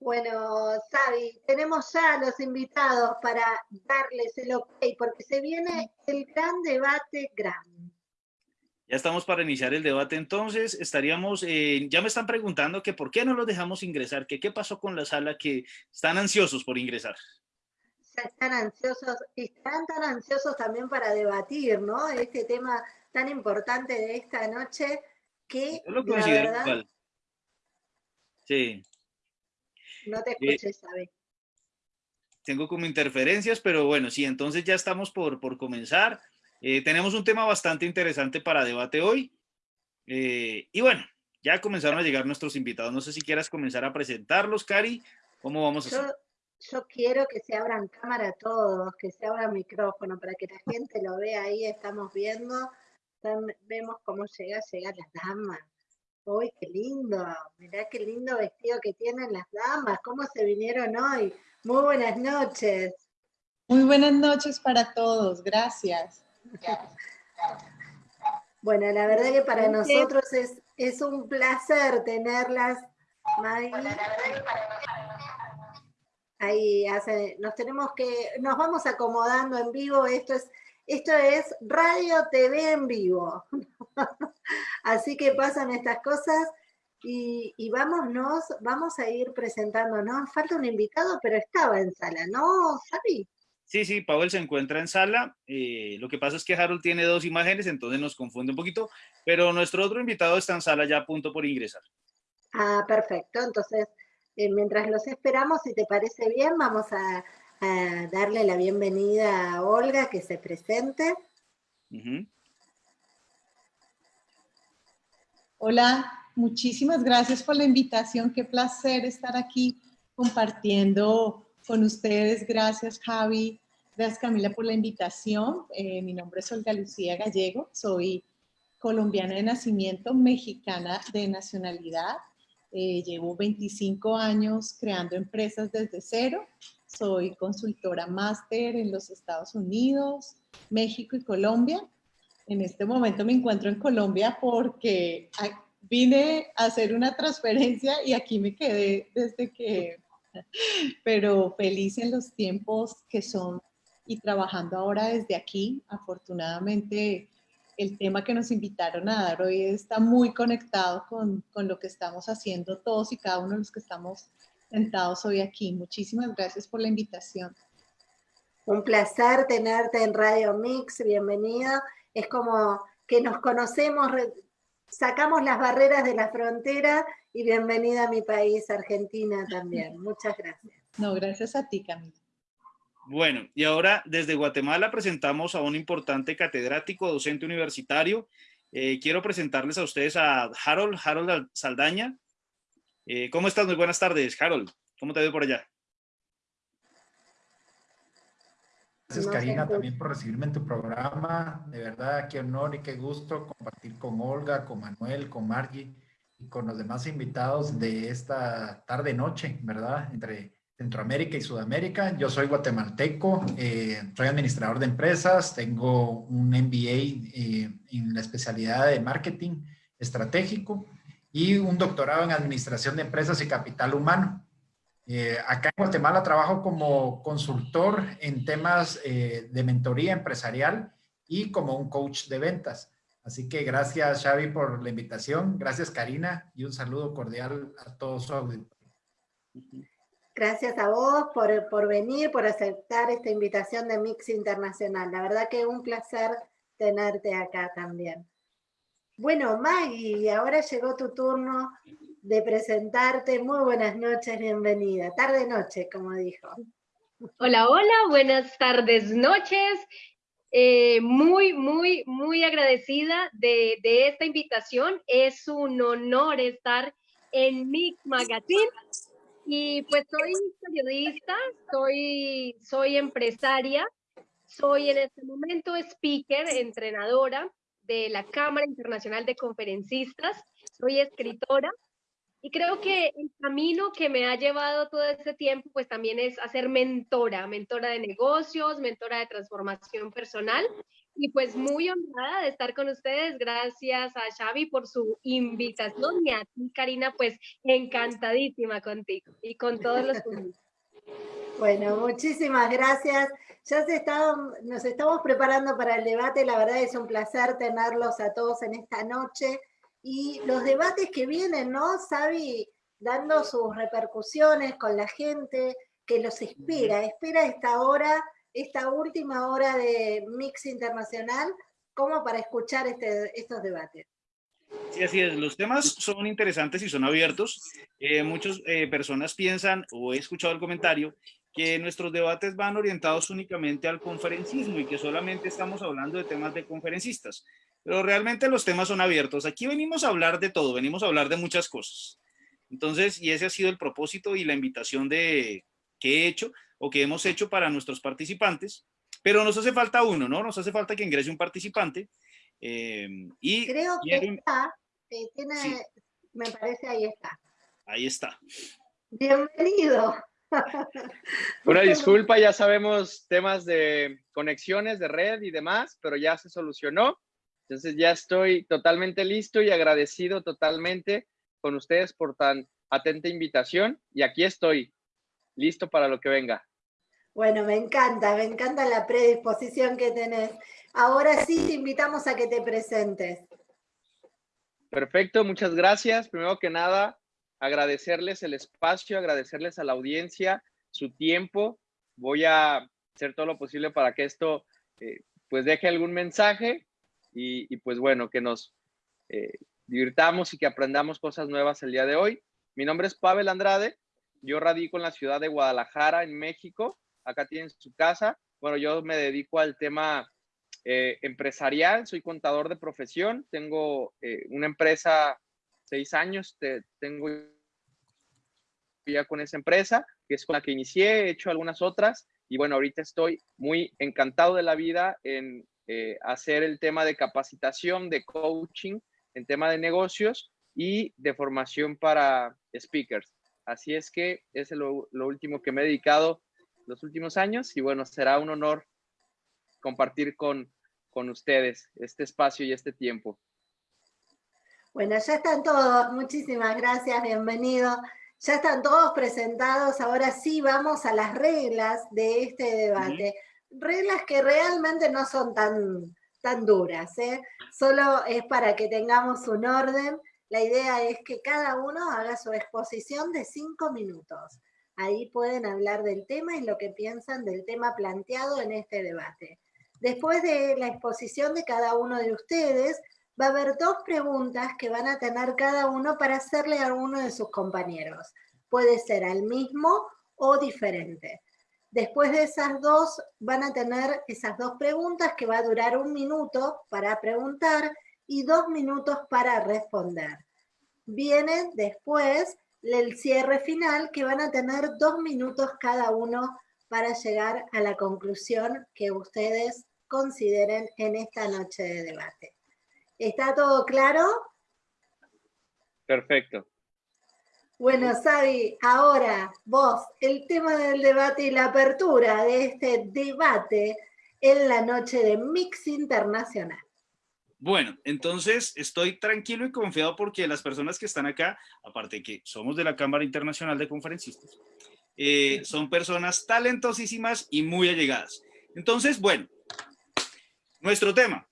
Bueno, Sabi, tenemos ya los invitados para darles el ok, porque se viene el gran debate grande. Ya estamos para iniciar el debate, entonces estaríamos, eh, ya me están preguntando que por qué no los dejamos ingresar, que qué pasó con la sala, que están ansiosos por ingresar. están ansiosos, están tan ansiosos también para debatir, ¿no? Este tema tan importante de esta noche que Yo lo la considero verdad, igual. Sí, no te escuches, ¿sabes? tengo como interferencias, pero bueno, sí, entonces ya estamos por, por comenzar. Eh, tenemos un tema bastante interesante para debate hoy. Eh, y bueno, ya comenzaron a llegar nuestros invitados. No sé si quieras comenzar a presentarlos, Cari. ¿Cómo vamos a Yo, hacer? yo quiero que se abran cámara todos, que se abra micrófono para que la gente lo vea ahí, estamos viendo, vemos cómo llega, llegan las damas. Uy, qué lindo, mirá qué lindo vestido que tienen las damas, cómo se vinieron hoy. Muy buenas noches. Muy buenas noches para todos, gracias. Bueno, la verdad que para nosotros es, es un placer tenerlas, Maggie. Ahí hace, nos tenemos que, nos vamos acomodando en vivo, esto es, esto es radio TV en vivo. Así que pasan estas cosas y, y vámonos, vamos a ir presentándonos. Falta un invitado, pero estaba en sala, ¿no, Javi? Sí, sí, Powell se encuentra en sala. eh, lo que pasa es que Harold tiene dos imágenes, entonces nos confunde un poquito, pero nuestro otro invitado está en sala ya a punto por ingresar. Ah, perfecto. Entonces, eh, mientras los esperamos, si te parece bien, vamos a, a darle la bienvenida a Olga, que se presente. Hola, muchísimas gracias por la invitación. Qué placer estar aquí compartiendo con ustedes. Gracias, Javi. Gracias, Camila, por la invitación. Eh, mi nombre es Olga Lucía Gallego. Soy colombiana de nacimiento, mexicana de nacionalidad. Eh, llevo 25 años creando empresas desde cero. Soy consultora máster en los Estados Unidos, México y Colombia. En este momento me encuentro en Colombia porque a- vine a hacer una transferencia y aquí me quedé desde que, pero feliz en los tiempos que son y trabajando ahora desde aquí. Afortunadamente, el tema que nos invitaron a dar hoy está muy conectado con, con lo que estamos haciendo todos y cada uno de los que estamos sentados hoy aquí. Muchísimas gracias por la invitación. Un placer tenerte en Radio Mix, bienvenida. Es como que nos conocemos, sacamos las barreras de la frontera y bienvenida a mi país, Argentina también. Muchas gracias. No, gracias a ti, Camila. Bueno, y ahora desde Guatemala presentamos a un importante catedrático, docente universitario. Eh, quiero presentarles a ustedes a Harold, Harold Saldaña. Eh, ¿Cómo estás? Muy buenas tardes, Harold. ¿Cómo te veo por allá? Gracias Karina también por recibirme en tu programa. De verdad, qué honor y qué gusto compartir con Olga, con Manuel, con Margie y con los demás invitados de esta tarde-noche, ¿verdad? Entre Centroamérica y Sudamérica. Yo soy guatemalteco, eh, soy administrador de empresas, tengo un MBA eh, en la especialidad de marketing estratégico y un doctorado en administración de empresas y capital humano. Eh, acá en Guatemala trabajo como consultor en temas eh, de mentoría empresarial y como un coach de ventas. Así que gracias Xavi por la invitación, gracias Karina y un saludo cordial a todos su auditorio. Gracias a vos por, por venir, por aceptar esta invitación de Mix Internacional. La verdad que un placer tenerte acá también. Bueno, Maggie, ahora llegó tu turno de presentarte. Muy buenas noches, bienvenida. Tarde-noche, como dijo. Hola, hola, buenas tardes, noches. Eh, muy, muy, muy agradecida de, de esta invitación. Es un honor estar en Mix Magazine. Y pues soy periodista, soy, soy empresaria, soy en este momento speaker, entrenadora de la Cámara Internacional de Conferencistas, soy escritora y creo que el camino que me ha llevado todo este tiempo, pues también es hacer mentora, mentora de negocios, mentora de transformación personal. Y pues muy honrada de estar con ustedes. Gracias a Xavi por su invitación y a ti, Karina, pues encantadísima contigo y con todos los. Bueno, muchísimas gracias. Ya se nos estamos preparando para el debate. La verdad es un placer tenerlos a todos en esta noche. Y los debates que vienen, ¿no? Sabi, dando sus repercusiones con la gente, que los espera, espera esta hora, esta última hora de Mix Internacional, como para escuchar este, estos debates. Sí, así es. Los temas son interesantes y son abiertos. Eh, muchas eh, personas piensan, o he escuchado el comentario, que nuestros debates van orientados únicamente al conferencismo y que solamente estamos hablando de temas de conferencistas. Pero realmente los temas son abiertos. Aquí venimos a hablar de todo, venimos a hablar de muchas cosas. Entonces, y ese ha sido el propósito y la invitación de, que he hecho o que hemos hecho para nuestros participantes. Pero nos hace falta uno, ¿no? Nos hace falta que ingrese un participante. Eh, y Creo que está, tiene, me parece ahí está. Ahí está. Bienvenido. Una disculpa, ya sabemos temas de conexiones, de red y demás, pero ya se solucionó. Entonces ya estoy totalmente listo y agradecido totalmente con ustedes por tan atenta invitación y aquí estoy, listo para lo que venga. Bueno, me encanta, me encanta la predisposición que tenés. Ahora sí te invitamos a que te presentes. Perfecto, muchas gracias. Primero que nada, agradecerles el espacio, agradecerles a la audiencia su tiempo. Voy a hacer todo lo posible para que esto eh, pues deje algún mensaje y, pues bueno, que nos eh, divirtamos y que aprendamos cosas nuevas el día de hoy. Mi nombre es Pavel Andrade, yo radico en la ciudad de Guadalajara, en México. Acá tienen su casa. Bueno, yo me dedico al tema eh, empresarial, soy contador de profesión, tengo una empresa seis años tengo ya con esa empresa, que es con la que inicié, he hecho algunas otras y bueno, ahorita estoy muy encantado de la vida en eh, hacer el tema de capacitación, de coaching, en tema de negocios y de formación para speakers. Así es que es lo, lo último que me he dedicado los últimos años y bueno, será un honor compartir con, con ustedes este espacio y este tiempo. Bueno, ya están todos, muchísimas gracias, bienvenido. Ya están todos presentados, ahora sí vamos a las reglas de este debate. Reglas que realmente no son tan, tan duras, ¿eh? solo es para que tengamos un orden. La idea es que cada uno haga su exposición de cinco minutos. Ahí pueden hablar del tema y lo que piensan del tema planteado en este debate. Después de la exposición de cada uno de ustedes, va a haber dos preguntas que van a tener cada uno para hacerle a uno de sus compañeros. Puede ser al mismo o diferente. Después de esas dos, van a tener esas dos preguntas que va a durar un minuto para preguntar y dos minutos para responder. Viene después el cierre final que van a tener dos minutos cada uno para llegar a la conclusión que ustedes consideren en esta noche de debate. ¿Está todo claro? Perfecto. Bueno, Sabi, ahora vos, el tema del debate y la apertura de este debate en la noche de Mix Internacional. Bueno, entonces estoy tranquilo y confiado porque las personas que están acá, aparte que somos de la Cámara Internacional de Conferencistas, eh, son personas talentosísimas y muy allegadas. Entonces, bueno, nuestro tema,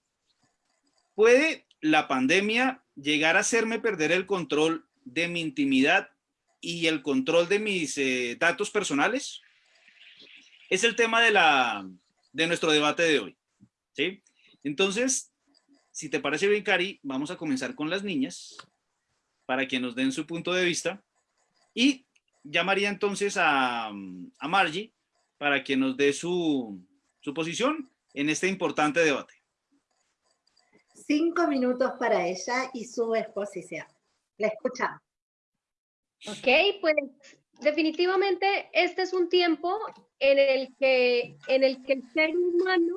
¿Puede la pandemia llegar a hacerme perder el control de mi intimidad y el control de mis eh, datos personales? Es el tema de, la, de nuestro debate de hoy. ¿sí? Entonces, si te parece bien, Cari, vamos a comenzar con las niñas para que nos den su punto de vista y llamaría entonces a, a Margie para que nos dé su, su posición en este importante debate cinco minutos para ella y su exposición. La escuchamos. Ok, pues definitivamente este es un tiempo en el que, en el, que el ser humano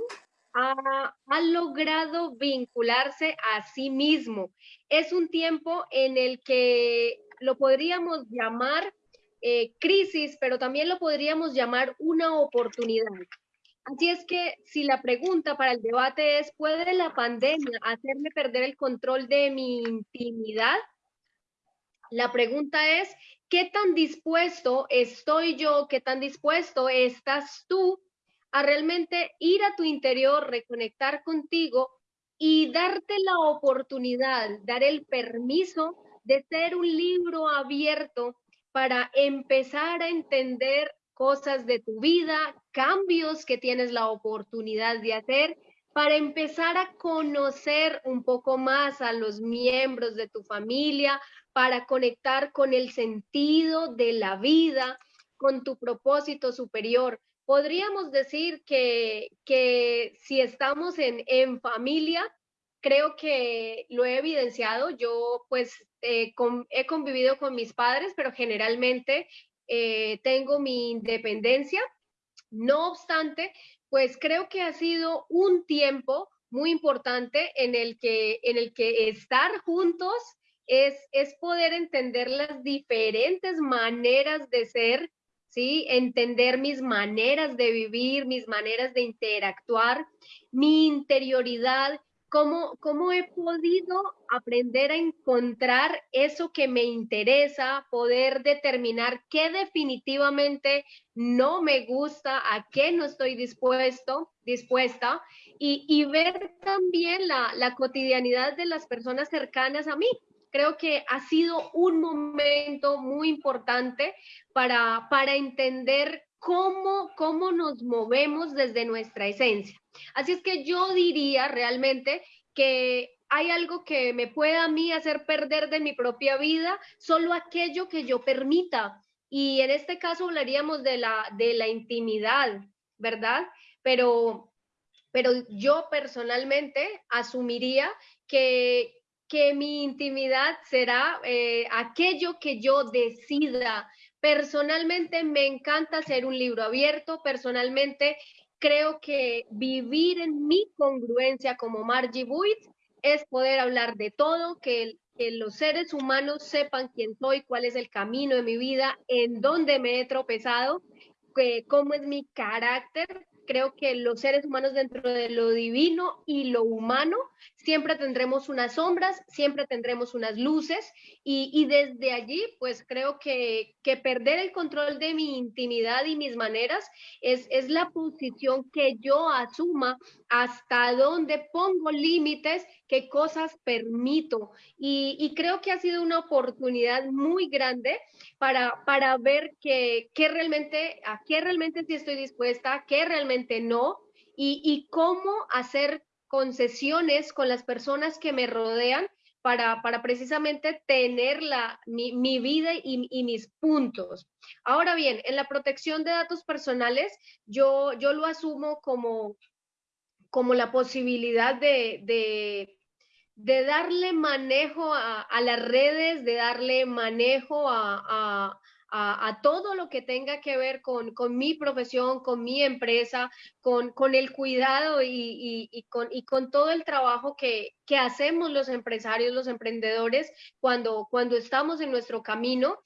ha, logrado vincularse a sí mismo. Es un tiempo en el que lo podríamos llamar eh, crisis, pero también lo podríamos llamar una oportunidad. Así es que si la pregunta para el debate es, ¿puede la pandemia hacerme perder el control de mi intimidad? La pregunta es, ¿qué tan dispuesto estoy yo, qué tan dispuesto estás tú a realmente ir a tu interior, reconectar contigo y darte la oportunidad, dar el permiso de ser un libro abierto para empezar a entender cosas de tu vida, cambios que tienes la oportunidad de hacer para empezar a conocer un poco más a los miembros de tu familia, para conectar con el sentido de la vida, con tu propósito superior. Podríamos decir que, que si estamos en, en familia, creo que lo he evidenciado. Yo pues eh, he convivido con mis padres, pero generalmente eh, tengo mi independencia. No obstante, pues creo que ha sido un tiempo muy importante en el que, en el que estar juntos es, es poder entender las diferentes maneras de ser, ¿sí? Entender mis maneras de vivir, mis maneras de interactuar, mi interioridad, cómo, cómo he podido aprender a encontrar eso que me interesa, poder determinar qué definitivamente no me gusta, a qué no estoy dispuesto, dispuesta, y, y ver también la, la cotidianidad de las personas cercanas a mí, creo que ha sido un momento muy importante para, para entender cómo, cómo nos movemos desde nuestra esencia. Así es que yo diría realmente que hay algo que me pueda a mí hacer perder de mi propia vida, solo aquello que yo permita. Y en este caso hablaríamos de la, de la intimidad, ¿verdad? Pero, pero yo personalmente asumiría que, que mi intimidad será eh, aquello que yo decida. Personalmente me encanta hacer un libro abierto, personalmente creo que vivir en mi congruencia como Margie Buit es poder hablar de todo, que, los seres humanos sepan quién soy, cuál es el camino de mi vida, en dónde me he tropezado, cómo es mi carácter. Creo que los seres humanos dentro de lo divino y lo humano siempre tendremos unas sombras, siempre tendremos unas luces y, y desde allí pues creo que, que, perder el control de mi intimidad y mis maneras es, es la posición que yo asuma hasta dónde pongo límites, qué cosas permito. Y, y, creo que ha sido una oportunidad muy grande para, para ver que, que realmente, a qué realmente sí estoy dispuesta, qué realmente no y, y cómo hacer concesiones con las personas que me rodean para, para precisamente tener la, mi, mi vida y, y, mis puntos. Ahora bien, en la protección de datos personales, yo, yo lo asumo como, como la posibilidad de, de, darle manejo a, las redes, de darle manejo a a, todo lo que tenga que ver con, con mi profesión, con mi empresa, con, con el cuidado y, y, y, con, y con todo el trabajo que, que hacemos los empresarios, los emprendedores, cuando, cuando estamos en nuestro camino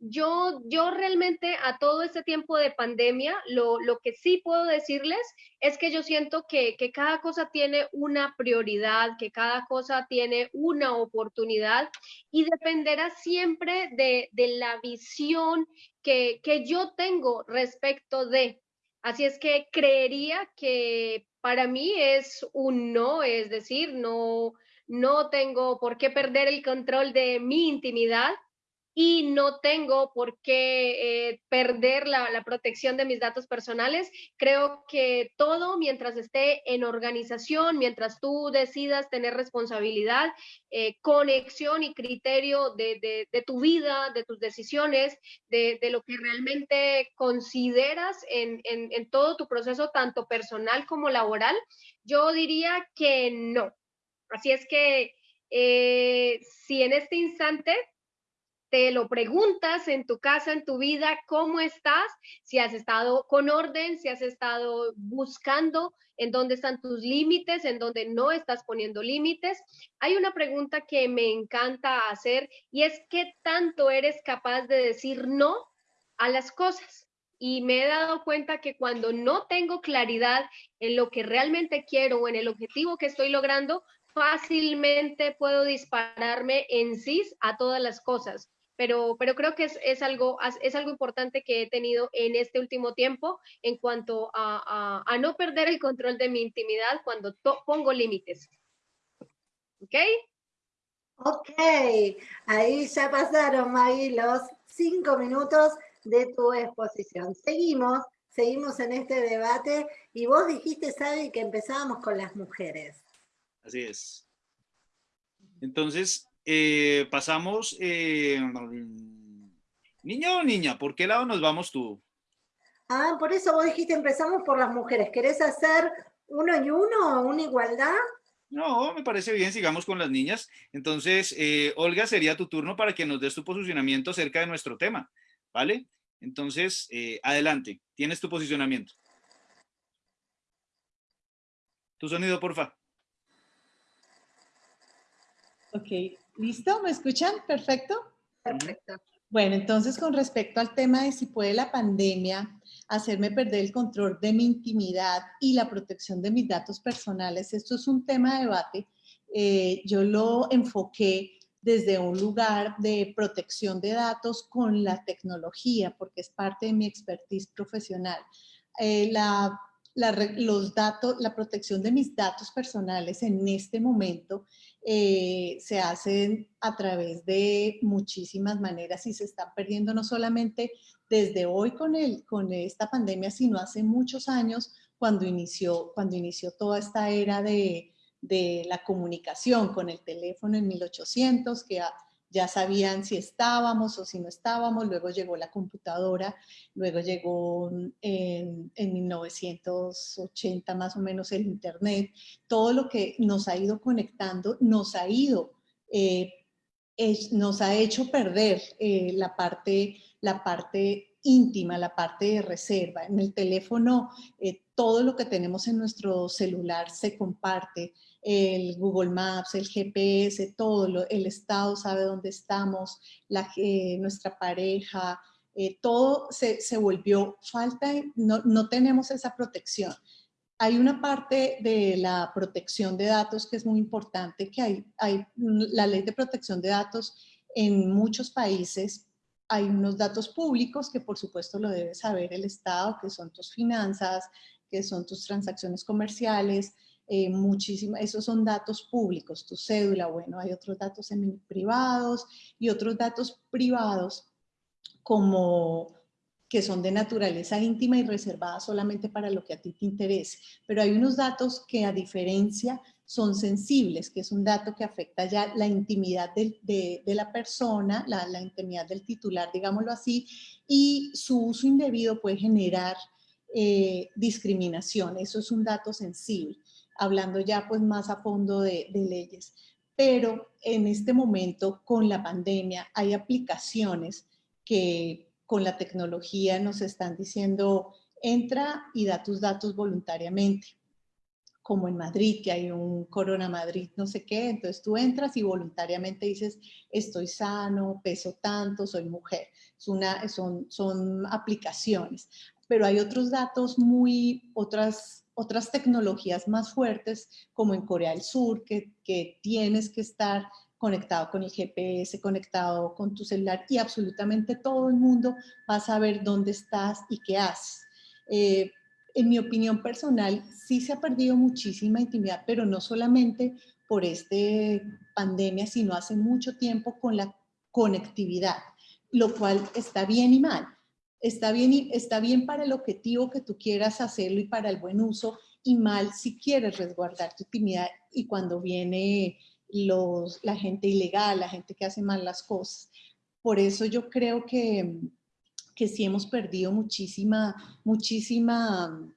yo, yo realmente a todo este tiempo de pandemia, lo, lo que sí puedo decirles es que yo siento que, que, cada cosa tiene una prioridad, que cada cosa tiene una oportunidad y dependerá siempre de, de la visión que, que yo tengo respecto de. Así es que creería que para mí es un no, es decir, no, no tengo por qué perder el control de mi intimidad y no tengo por qué eh, perder la, protección de mis datos personales. Creo que todo mientras esté en organización, mientras tú decidas tener responsabilidad, eh, conexión y criterio de, de, tu vida, de tus decisiones, de, de lo que realmente consideras en, en, en todo tu proceso, tanto personal como laboral, yo diría que no. Así es que eh, si en este instante te lo preguntas en tu casa, en tu vida, cómo estás, si has estado con orden, si has estado buscando en dónde están tus límites, en dónde no estás poniendo límites. Hay una pregunta que me encanta hacer y es qué tanto eres capaz de decir no a las cosas. Y me he dado cuenta que cuando no tengo claridad en lo que realmente quiero o en el objetivo que estoy logrando, fácilmente puedo dispararme en sí a todas las cosas pero, pero creo que es, es, algo, es algo importante que he tenido en este último tiempo en cuanto a, a, a no perder el control de mi intimidad cuando pongo límites. ¿Ok? Ok, ahí ya pasaron, Maggie, los cinco minutos de tu exposición. Seguimos, seguimos en este debate y vos dijiste, Sabi, que empezábamos con las mujeres. Así es. Entonces, eh, pasamos, eh, niño o niña, ¿por qué lado nos vamos tú? Ah, por eso vos dijiste empezamos por las mujeres. ¿Querés hacer uno y uno, una igualdad? No, me parece bien, sigamos con las niñas. Entonces, eh, Olga, sería tu turno para que nos des tu posicionamiento acerca de nuestro tema, ¿vale? Entonces, eh, adelante, tienes tu posicionamiento. Tu sonido, porfa. Ok, ¿listo? ¿Me escuchan? ¿Perfecto? Perfecto. Bueno, entonces con respecto al tema de si puede la pandemia hacerme perder el control de mi intimidad y la protección de mis datos personales, esto es un tema de debate. Eh, yo lo enfoqué desde un lugar de protección de datos con la tecnología, porque es parte de mi expertise profesional. Eh, la, los datos, la protección de mis datos personales en este momento eh, se hacen a través de muchísimas maneras y se están perdiendo no solamente desde hoy con, el, con esta pandemia, sino hace muchos años cuando inició, cuando inició toda esta era de, de la comunicación con el teléfono en 1800, que ya sabían si estábamos o si no estábamos, luego llegó la computadora, luego llegó en, en, 1980 más o menos el internet, todo lo que nos ha ido conectando nos ha ido, eh, nos ha hecho perder eh, la, parte, la parte íntima, la parte de reserva. En el teléfono, eh, todo lo que tenemos en nuestro celular se comparte, el Google Maps, el GPS, todo, el Estado sabe dónde estamos, nuestra pareja, eh, todo se, se, volvió falta, no, no tenemos esa protección. Hay una parte de la protección de datos que es muy importante, que hay, hay la ley de protección de datos en muchos países, hay unos datos públicos que por supuesto lo debe saber el Estado, que son tus finanzas, que son tus transacciones comerciales, eh, esos son datos públicos, tu cédula, bueno, hay otros datos privados y otros datos privados como que son de naturaleza íntima y reservada solamente para lo que a ti te interese. Pero hay unos datos que a diferencia son sensibles, que es un dato que afecta ya la intimidad de, la persona, la, la, intimidad del titular, digámoslo así, y su uso indebido puede generar eh, discriminación. Eso es un dato sensible hablando ya pues más a fondo de, leyes. Pero en este momento con la pandemia hay aplicaciones que con la tecnología nos están diciendo entra y da tus datos voluntariamente como en Madrid, que hay un Corona Madrid, no sé qué, entonces tú entras y voluntariamente dices, estoy sano, peso tanto, soy mujer. Es son, son aplicaciones, pero hay otros datos muy, otras otras tecnologías más fuertes, como en Corea del Sur, que, tienes que estar conectado con el GPS, conectado con tu celular y absolutamente todo el mundo va a saber dónde estás y qué haces. Eh, en mi opinión personal, sí se ha perdido muchísima intimidad, pero no solamente por esta pandemia, sino hace mucho tiempo con la conectividad, lo cual está bien y mal está bien, está bien para el objetivo que tú quieras hacerlo y para el buen uso y mal si quieres resguardar tu intimidad y cuando viene los, la gente ilegal, la gente que hace mal las cosas. Por eso yo creo que, que sí hemos perdido muchísima, muchísima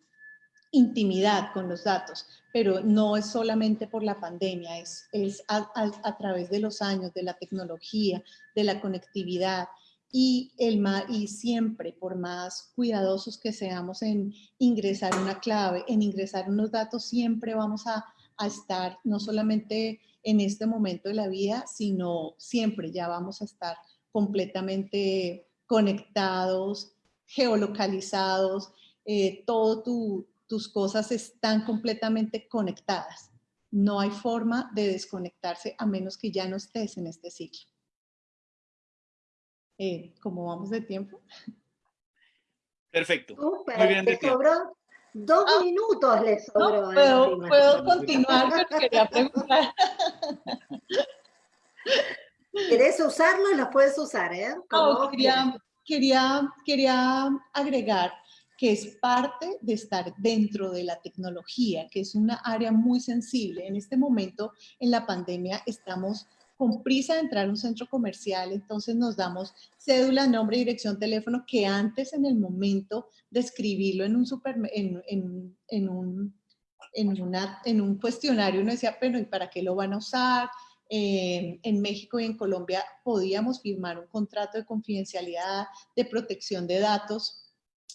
intimidad con los datos, pero no es solamente por la pandemia, es, es a, a través de los años, de la tecnología, de la conectividad, y, el, y siempre, por más cuidadosos que seamos en ingresar una clave, en ingresar unos datos, siempre vamos a, estar no solamente en este momento de la vida, sino siempre ya vamos a estar completamente conectados, geolocalizados, eh, todas tus cosas están completamente conectadas. No hay forma de desconectarse a menos que ya no estés en este ciclo eh, como vamos de tiempo. Perfecto. Muy bien le sobró dos ah, minutos, le sobró. puedo, puedo continuar, pero quería preguntar. ¿Querés usarlo? Los puedes usar, ¿eh? No, quería, quería, quería agregar que es parte de estar dentro de la tecnología, que es una área muy sensible. En este momento, en la pandemia, estamos con prisa de entrar a un centro comercial, entonces nos damos cédula, nombre, dirección, teléfono, que antes en el momento de escribirlo en un, super, en, en, en un, en, una, en un cuestionario uno decía, pero ¿y para qué lo van a usar? Eh, en México y en Colombia podíamos firmar un contrato de confidencialidad, de protección de datos,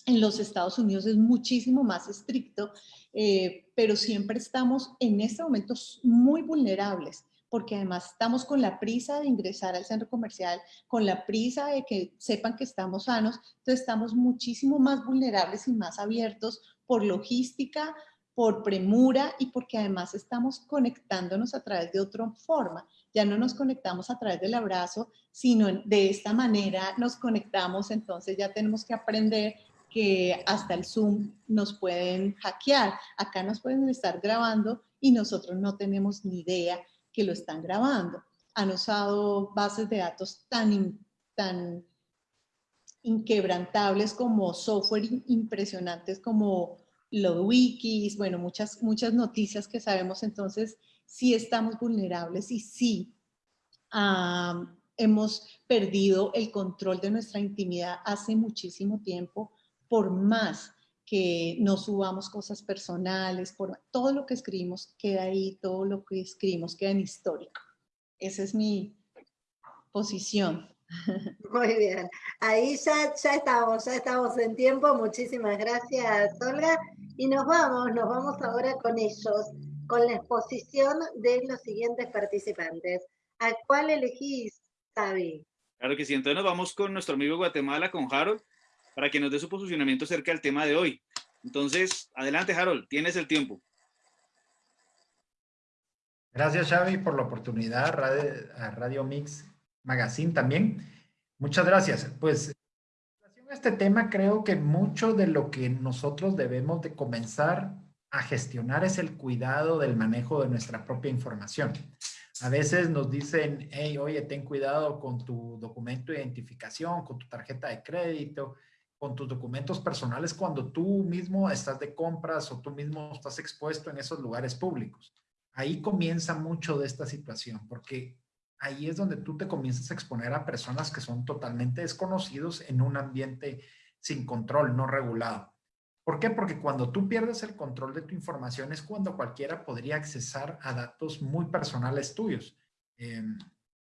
en los Estados Unidos es muchísimo más estricto, eh, pero siempre estamos en este momento muy vulnerables porque además estamos con la prisa de ingresar al centro comercial, con la prisa de que sepan que estamos sanos, entonces estamos muchísimo más vulnerables y más abiertos por logística, por premura y porque además estamos conectándonos a través de otra forma. Ya no nos conectamos a través del abrazo, sino de esta manera nos conectamos, entonces ya tenemos que aprender que hasta el Zoom nos pueden hackear. Acá nos pueden estar grabando y nosotros no tenemos ni idea que lo están grabando. Han usado bases de datos tan, tan inquebrantables como software impresionantes como los wikis, bueno, muchas, muchas noticias que sabemos, entonces sí estamos vulnerables y sí hemos perdido el control de nuestra intimidad hace muchísimo tiempo por más que no subamos cosas personales, por todo lo que escribimos queda ahí, todo lo que escribimos queda en histórico. Esa es mi posición. Muy bien, ahí ya, ya estamos, ya estamos en tiempo. Muchísimas gracias, Olga. Y nos vamos, nos vamos ahora con ellos, con la exposición de los siguientes participantes. ¿A cuál elegís, Xavi? Claro que sí, entonces nos vamos con nuestro amigo Guatemala, con Harold para que nos dé su posicionamiento acerca del tema de hoy. Entonces, adelante Harold, tienes el tiempo. Gracias Xavi por la oportunidad, a Radio Mix Magazine también. Muchas gracias. Pues, en este tema creo que mucho de lo que nosotros debemos de comenzar a gestionar es el cuidado del manejo de nuestra propia información. A veces nos dicen, hey, oye, ten cuidado con tu documento de identificación, con tu tarjeta de crédito, con tus documentos personales cuando tú mismo estás de compras o tú mismo estás expuesto en esos lugares públicos. Ahí comienza mucho de esta situación, porque ahí es donde tú te comienzas a exponer a personas que son totalmente desconocidos en un ambiente sin control, no regulado. ¿Por qué? Porque cuando tú pierdes el control de tu información es cuando cualquiera podría accesar a datos muy personales tuyos. Em,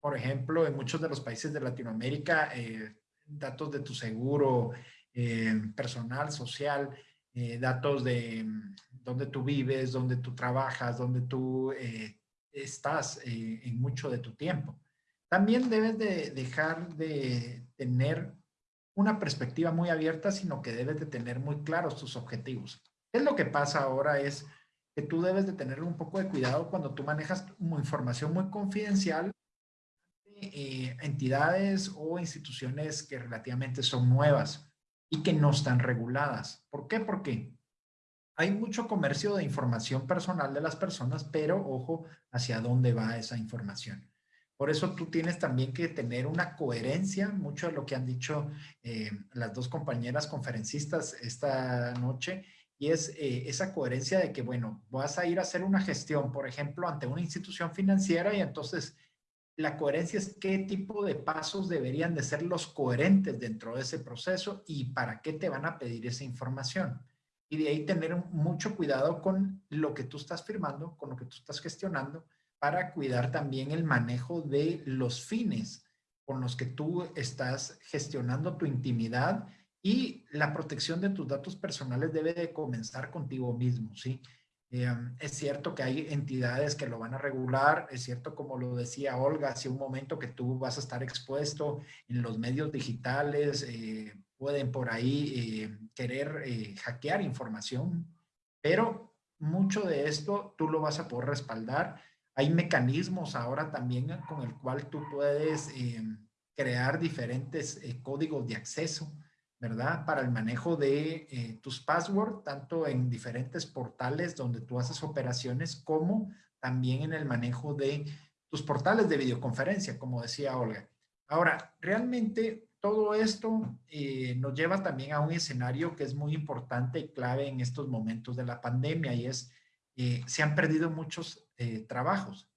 por ejemplo, en muchos de los países de Latinoamérica, eh, datos de tu seguro, eh, personal, social, eh, datos de mm, dónde tú vives, dónde tú trabajas, dónde tú eh, estás en mucho de tu tiempo. También debes de dejar de tener una perspectiva muy abierta, sino que debes de tener muy claros tus objetivos. ¿Qué es lo que pasa ahora? Es que tú debes de tener un poco de cuidado cuando tú manejas información muy confidencial de entidades o instituciones que relativamente son nuevas y que no están reguladas. ¿Por qué? Porque hay mucho comercio de información personal de las personas, pero ojo hacia dónde va esa información. Por eso tú tienes también que tener una coherencia, mucho de lo que han dicho eh, las dos compañeras conferencistas esta noche, y es eh, esa coherencia de que, bueno, vas a ir a hacer una gestión, por ejemplo, ante una institución financiera y entonces la coherencia es qué tipo de pasos deberían de ser los coherentes dentro de ese proceso y para qué te van a pedir esa información. Y de ahí tener mucho cuidado con lo que tú estás firmando, con lo que tú estás gestionando, para cuidar también el manejo de los fines con los que tú estás gestionando tu intimidad y la protección de tus datos personales debe de comenzar contigo mismo, ¿sí? Em, es cierto que hay entidades que lo van a regular, es cierto como lo decía Olga, hace un momento que tú vas a estar expuesto en los medios digitales, eh, pueden por ahí eh, querer eh, hackear información, pero mucho de esto tú lo vas a poder respaldar. Hay mecanismos ahora también con el cual tú puedes em, crear diferentes códigos de acceso ¿verdad? Para el manejo de eh, tus passwords, tanto en diferentes portales donde tú haces operaciones, como también en el manejo de tus portales de videoconferencia, como decía Olga. Ahora, realmente todo esto eh, nos lleva también a un escenario que es muy importante y clave en estos momentos de la pandemia y es, eh, se han perdido muchos eh, trabajos.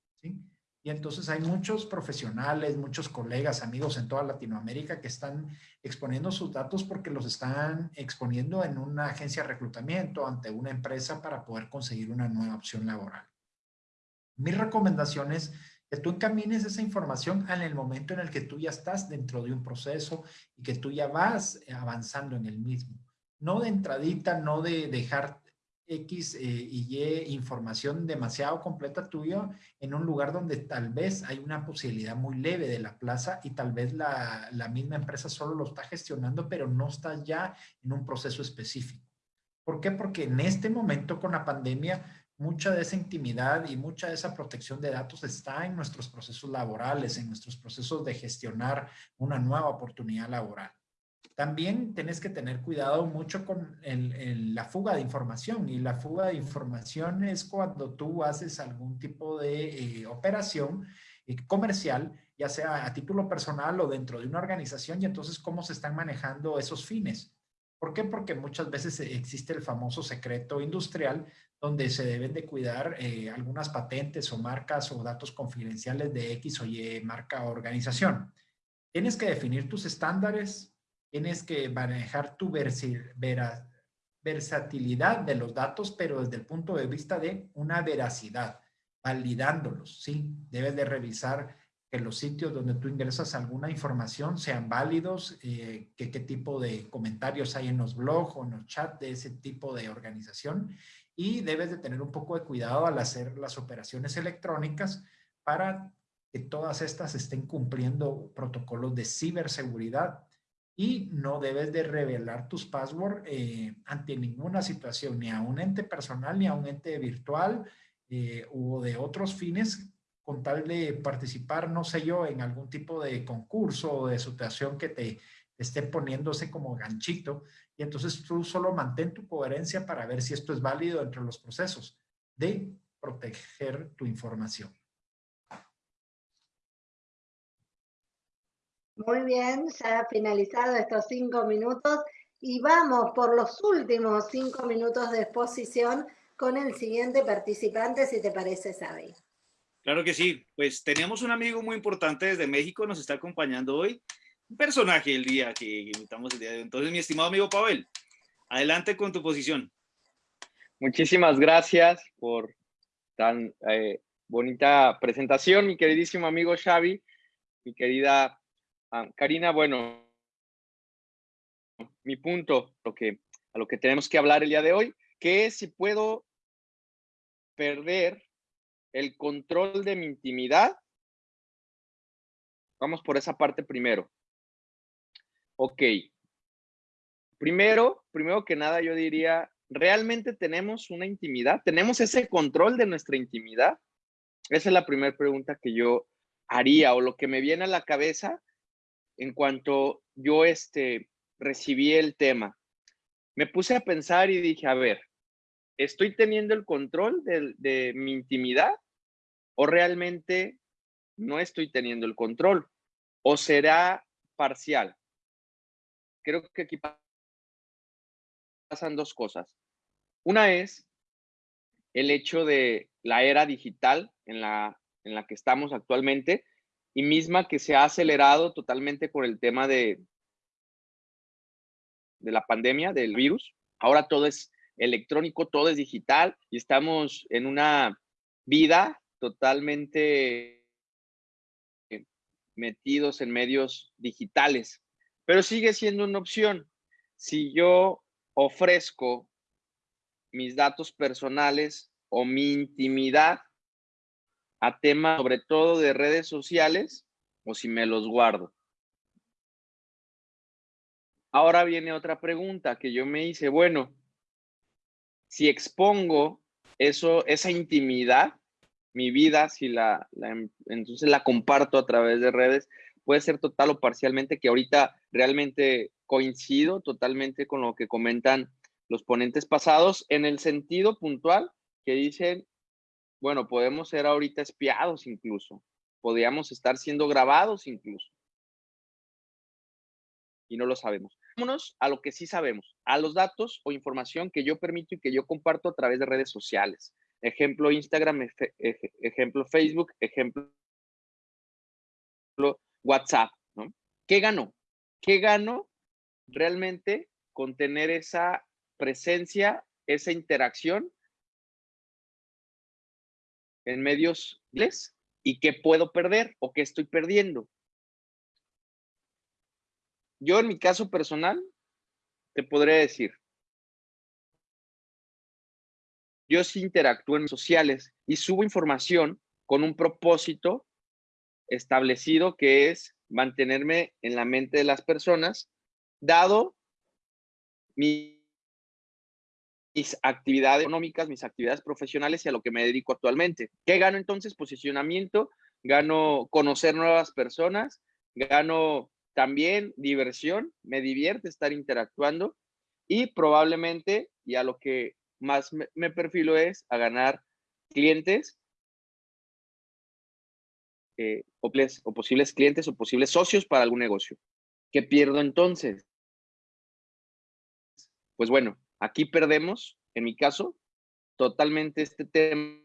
Y entonces hay muchos profesionales, muchos colegas, amigos en toda Latinoamérica que están exponiendo sus datos porque los están exponiendo en una agencia de reclutamiento ante una empresa para poder conseguir una nueva opción laboral. Mi recomendación es que tú encamines esa información en el momento en el que tú ya estás dentro de un proceso y que tú ya vas avanzando en el mismo. No de entradita, no de dejar X eh, y Y información demasiado completa tuya en un lugar donde tal vez hay una posibilidad muy leve de la plaza y tal vez la, la misma empresa solo lo está gestionando, pero no está ya en un proceso específico. ¿Por qué? Porque en este momento con la pandemia mucha de esa intimidad y mucha de esa protección de datos está en nuestros procesos laborales, en nuestros procesos de gestionar una nueva oportunidad laboral. También tienes que tener cuidado mucho con la fuga de información y la fuga de información es cuando tú haces algún tipo de eh, operación eh, comercial, ya sea a título personal o dentro de una organización y entonces cómo se están manejando esos fines. ¿Por qué? Porque muchas veces existe el famoso secreto industrial donde se deben de cuidar eh, algunas patentes o marcas o datos confidenciales de X o Y marca o organización. Tienes que definir tus estándares, tienes que manejar tu versatilidad de los datos, pero desde el punto de vista de una veracidad, validándolos, ¿sí? Debes de revisar que los sitios donde tú ingresas alguna información sean válidos, eh, que qué tipo de comentarios hay en los blogs o en los chats de ese tipo de organización y debes de tener un poco de cuidado al hacer las operaciones electrónicas para que todas estas estén cumpliendo protocolos de ciberseguridad y no debes de revelar tus passwords eh, ante ninguna situación, ni a un ente personal, ni a un ente virtual eh, o de otros fines con tal de participar, no sé yo, en algún tipo de concurso o de situación que te esté poniéndose como ganchito y entonces tú solo mantén tu coherencia para ver si esto es válido entre los procesos de proteger tu información. Muy bien, ya ha finalizado estos cinco minutos y vamos por los últimos cinco minutos de exposición con el siguiente participante, si te parece, Sabi. Claro que sí, pues tenemos un amigo muy importante desde México, nos está acompañando hoy personaje el día que invitamos el día de hoy. Entonces, mi estimado amigo Pavel, adelante con tu posición. Muchísimas gracias por tan eh, bonita presentación, mi queridísimo amigo Xavi, mi querida ah, Karina. Bueno, mi punto, lo que, a lo que tenemos que hablar el día de hoy, que es si puedo perder el control de mi intimidad. Vamos por esa parte primero. Ok. Primero, primero que nada, yo diría, ¿realmente tenemos una intimidad? ¿Tenemos ese control de nuestra intimidad? Esa es la primera pregunta que yo haría o lo que me viene a la cabeza en cuanto yo este, recibí el tema. Me puse a pensar y dije, a ver, ¿estoy teniendo el control de, mi intimidad o realmente no estoy teniendo el control? ¿O será parcial? creo que aquí pasan dos cosas. Una es el hecho de la era digital en la, en la que estamos actualmente y misma que se ha acelerado totalmente con el tema de, de la pandemia, del virus. Ahora todo es electrónico, todo es digital y estamos en una vida totalmente metidos en medios digitales pero sigue siendo una opción. Si yo ofrezco mis datos personales o mi intimidad a temas sobre todo de redes sociales o si me los guardo. Ahora viene otra pregunta que yo me hice, bueno, si expongo eso, esa intimidad, mi vida, si la, entonces la comparto a través de redes, puede ser total o parcialmente, que ahorita realmente coincido totalmente con lo que comentan los ponentes pasados, en el sentido puntual que dicen, bueno, podemos ser ahorita espiados incluso, podríamos estar siendo grabados incluso. y no lo sabemos. Vámonos a lo que sí sabemos, a los datos o información que yo permito y que yo comparto a través de redes sociales. Ejemplo Instagram, ejemplo Facebook, ejemplo WhatsApp. ¿Qué gano? ¿Qué gano realmente con tener esa presencia, esa interacción en medios y qué puedo perder o qué estoy perdiendo? Yo en mi caso personal, te podré decir, yo sí interactúo en sociales y subo información con un propósito establecido que es mantenerme en la mente de las personas, dado mis actividades económicas, mis actividades profesionales y a lo que me dedico actualmente. ¿Qué gano entonces? Posicionamiento, gano conocer nuevas personas, gano también diversión, me divierte estar interactuando y probablemente, y a lo que más me, perfilo es a ganar clientes eh, o, o posibles clientes o posibles socios para algún negocio. ¿Qué pierdo entonces? Pues bueno, aquí perdemos, en mi caso, totalmente este tema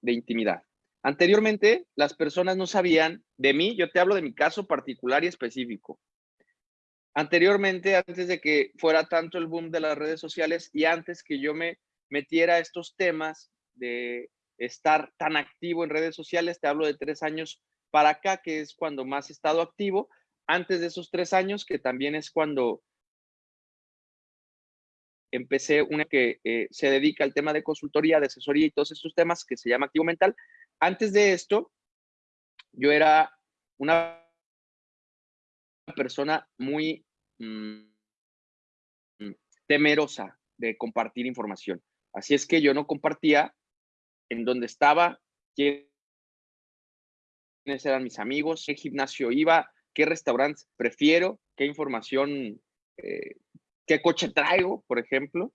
de intimidad. Anteriormente, las personas no sabían de mí, yo te hablo de mi caso particular y específico. Anteriormente, antes de que fuera tanto el boom de las redes sociales y antes que yo me metiera a estos temas de estar tan activo en redes sociales, te hablo de tres años para acá, que es cuando más he estado activo. Antes de esos tres años, que también es cuando empecé una que eh, se dedica al tema de consultoría, de asesoría y todos estos temas que se llama Activo Mental. Antes de esto, yo era una persona muy mm, temerosa de compartir información. Así es que yo no compartía en dónde estaba, quiénes eran mis amigos, qué gimnasio iba, qué restaurantes prefiero, qué información, eh, qué coche traigo, por ejemplo,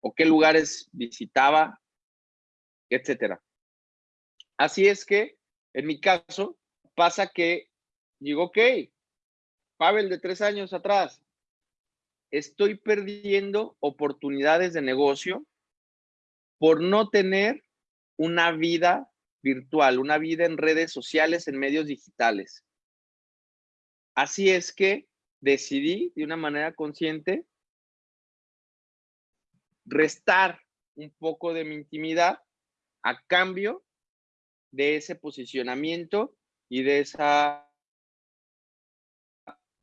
o qué lugares visitaba, etcétera. Así es que, en mi caso, pasa que digo, ok, Pavel de tres años atrás, estoy perdiendo oportunidades de negocio por no tener una vida virtual, una vida en redes sociales, en medios digitales. Así es que decidí de una manera consciente restar un poco de mi intimidad a cambio de ese posicionamiento y de ese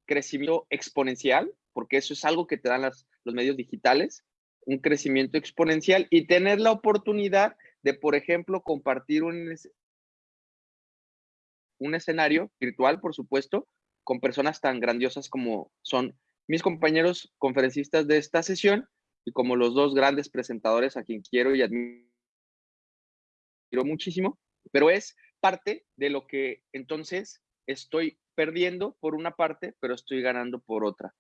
crecimiento exponencial, porque eso es algo que te dan los medios digitales, un crecimiento exponencial y tener la oportunidad de, por ejemplo, compartir un, un escenario virtual, por supuesto, con personas tan grandiosas como son mis compañeros conferencistas de esta sesión y como los dos grandes presentadores a quien quiero y admiro muchísimo, pero es parte de lo que entonces estoy perdiendo por una parte, pero estoy ganando por otra.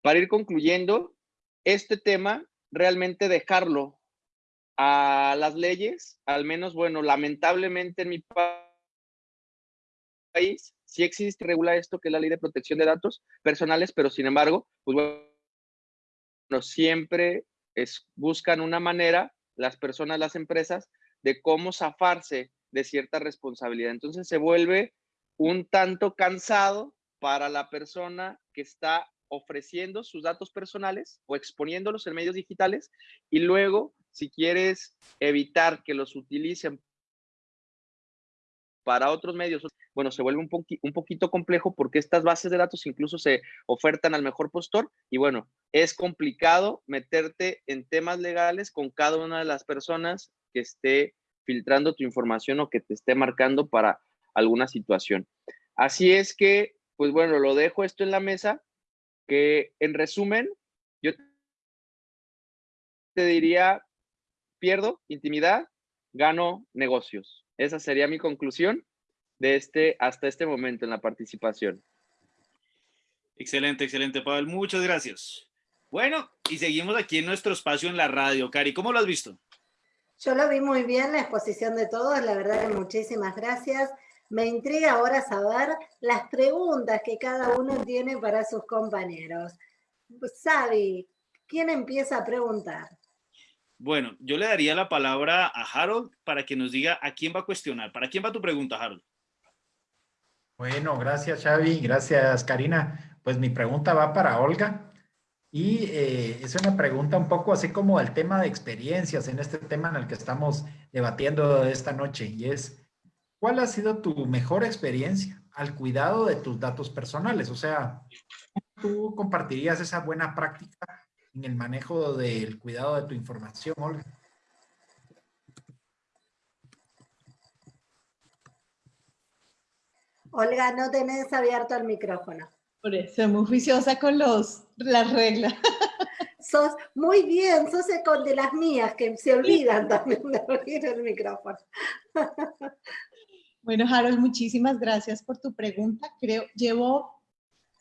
Para ir concluyendo, este tema, realmente dejarlo a las leyes, al menos, bueno, lamentablemente en mi país sí existe, regula esto que es la ley de protección de datos personales, pero sin embargo, pues bueno, siempre es, buscan una manera, las personas, las empresas, de cómo zafarse de cierta responsabilidad. Entonces se vuelve un tanto cansado para la persona que está ofreciendo sus datos personales o exponiéndolos en medios digitales y luego, si quieres evitar que los utilicen para otros medios, bueno, se vuelve un, un poquito complejo porque estas bases de datos incluso se ofertan al mejor postor y bueno, es complicado meterte en temas legales con cada una de las personas que esté filtrando tu información o que te esté marcando para alguna situación. Así es que, pues bueno, lo dejo esto en la mesa, que en resumen, yo te diría, pierdo intimidad, gano negocios. Esa sería mi conclusión de este, hasta este momento en la participación. Excelente, excelente, Pavel. Muchas gracias. Bueno, y seguimos aquí en nuestro espacio en la radio. Cari, ¿cómo lo has visto? Yo lo vi muy bien, la exposición de todos, la verdad que muchísimas gracias. Me intriga ahora saber las preguntas que cada uno tiene para sus compañeros. Sabi, ¿quién empieza a preguntar? Bueno, yo le daría la palabra a Harold para que nos diga a quién va a cuestionar. ¿Para quién va tu pregunta, Harold? Bueno, gracias Xavi, gracias Karina. Pues mi pregunta va para Olga y eh, es una pregunta un poco así como el tema de experiencias en este tema en el que estamos debatiendo esta noche y es, ¿cuál ha sido tu mejor experiencia al cuidado de tus datos personales? O sea, ¿tú compartirías esa buena práctica en el manejo del cuidado de tu información, Olga? Olga, no tenés abierto el micrófono. Por eso, muy juiciosa con los, las reglas. Sos muy bien, sos con de las mías que se olvidan también de abrir el micrófono. Bueno, Harold, muchísimas gracias por tu pregunta. Creo, llevo,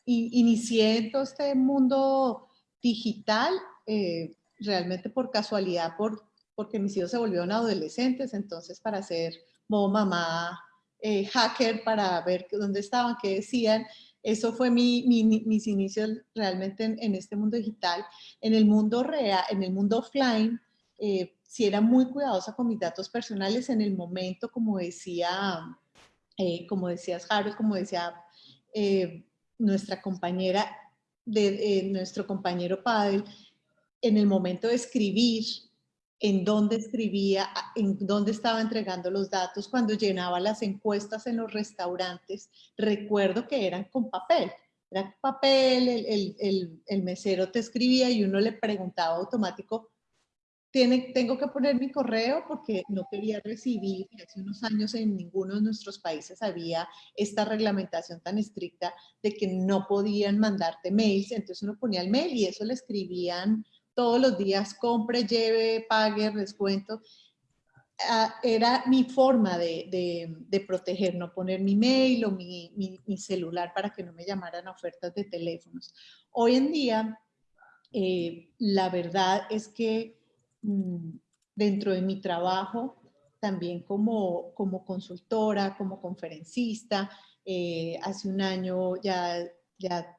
inicié en todo este mundo digital, eh, realmente por casualidad, por, porque mis hijos se volvieron adolescentes, entonces para ser mamá eh, hacker, para ver dónde estaban, qué decían, eso fue mi, mis inicios realmente en, este mundo digital. En el mundo real, en el mundo offline, eh, si era muy cuidadosa con mis datos personales en el momento, como decía, como decías Harold, como decía nuestra compañera, de, nuestro compañero Padel, en el momento de escribir, en dónde escribía, en dónde estaba entregando los datos, cuando llenaba las encuestas en los restaurantes, recuerdo que eran con papel. Era papel, el, el, mesero te escribía y uno le preguntaba automático, ¿Tiene, tengo que poner mi correo porque no quería recibir, hace unos años en ninguno de nuestros países había esta reglamentación tan estricta de que no podían mandarte mails, entonces uno ponía el mail y eso le escribían todos los días compre, lleve, pague, descuento. Ah, era mi forma de, proteger, no poner mi mail o mi, celular para que no me llamaran a ofertas de teléfonos. Hoy en día, eh, la verdad es que dentro de mi trabajo, también como, como consultora, como conferencista, eh, hace un año ya, ya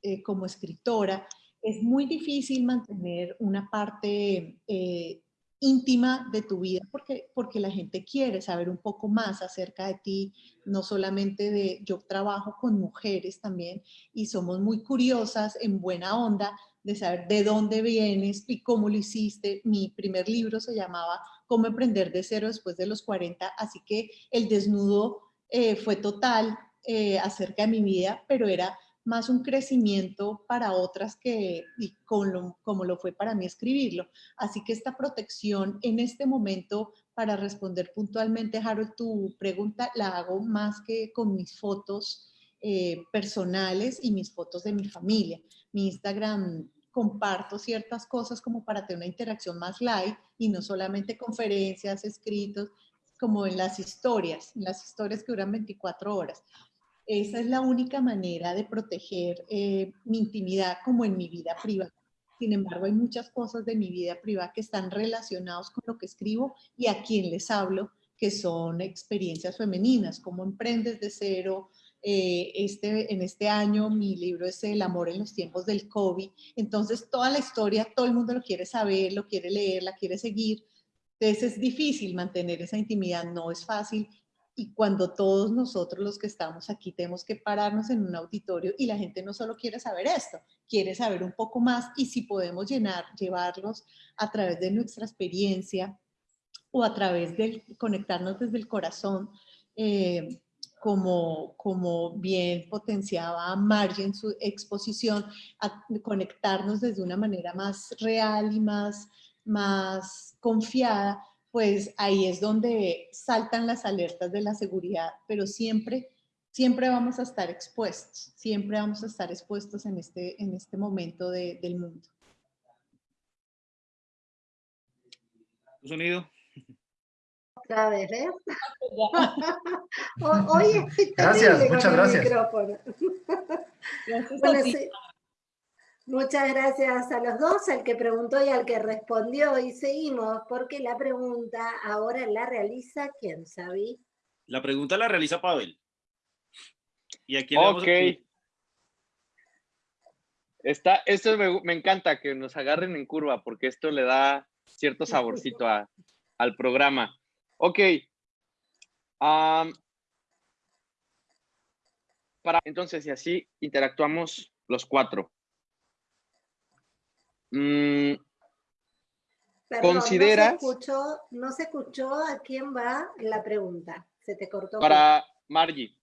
eh, como escritora, es muy difícil mantener una parte eh, íntima de tu vida porque, porque la gente quiere saber un poco más acerca de ti, no solamente de, yo trabajo con mujeres también y somos muy curiosas en buena onda de saber de dónde vienes y cómo lo hiciste. Mi primer libro se llamaba Cómo emprender de cero después de los 40, así que el desnudo eh, fue total eh, acerca de mi vida, pero era más un crecimiento para otras que como lo fue para mí escribirlo. Así que esta protección en este momento, para responder puntualmente, Harold, tu pregunta la hago más que con mis fotos eh, personales y mis fotos de mi familia. Mi Instagram comparto ciertas cosas como para tener una interacción más live y no solamente conferencias, escritos, como en las historias, en las historias que duran 24 horas. Esa es la única manera de proteger eh, mi intimidad como en mi vida privada. Sin embargo, hay muchas cosas de mi vida privada que están relacionados con lo que escribo y a quien les hablo, que son experiencias femeninas, como emprendes de cero. Eh, este, en este año mi libro es El amor en los tiempos del COVID. Entonces, toda la historia, todo el mundo lo quiere saber, lo quiere leer, la quiere seguir. Entonces, es difícil mantener esa intimidad, no es fácil y cuando todos nosotros los que estamos aquí tenemos que pararnos en un auditorio y la gente no solo quiere saber esto, quiere saber un poco más y si podemos llenar, llevarlos a través de nuestra experiencia o a través de conectarnos desde el corazón, eh, como, como bien potenciaba Margie en su exposición, a conectarnos desde una manera más real y más, más confiada, pues ahí es donde saltan las alertas de la seguridad, pero siempre, siempre vamos a estar expuestos, siempre vamos a estar expuestos en este, en este momento del mundo. Sonido. Otra vez, ¿eh? Oye, gracias, muchas gracias. gracias Muchas gracias a los dos, al que preguntó y al que respondió. Y seguimos, porque la pregunta ahora la realiza, ¿quién sabe? La pregunta la realiza Pavel. ¿Y aquí le vamos Ok. a... Está, esto me, me encanta que nos agarren en curva porque esto le da cierto saborcito a- al programa. Ok. Para, entonces, y así interactuamos los cuatro. Mm, Perdón, ¿Consideras- No se, escuchó, no se escuchó a quién va la pregunta. Se te cortó. para Margie.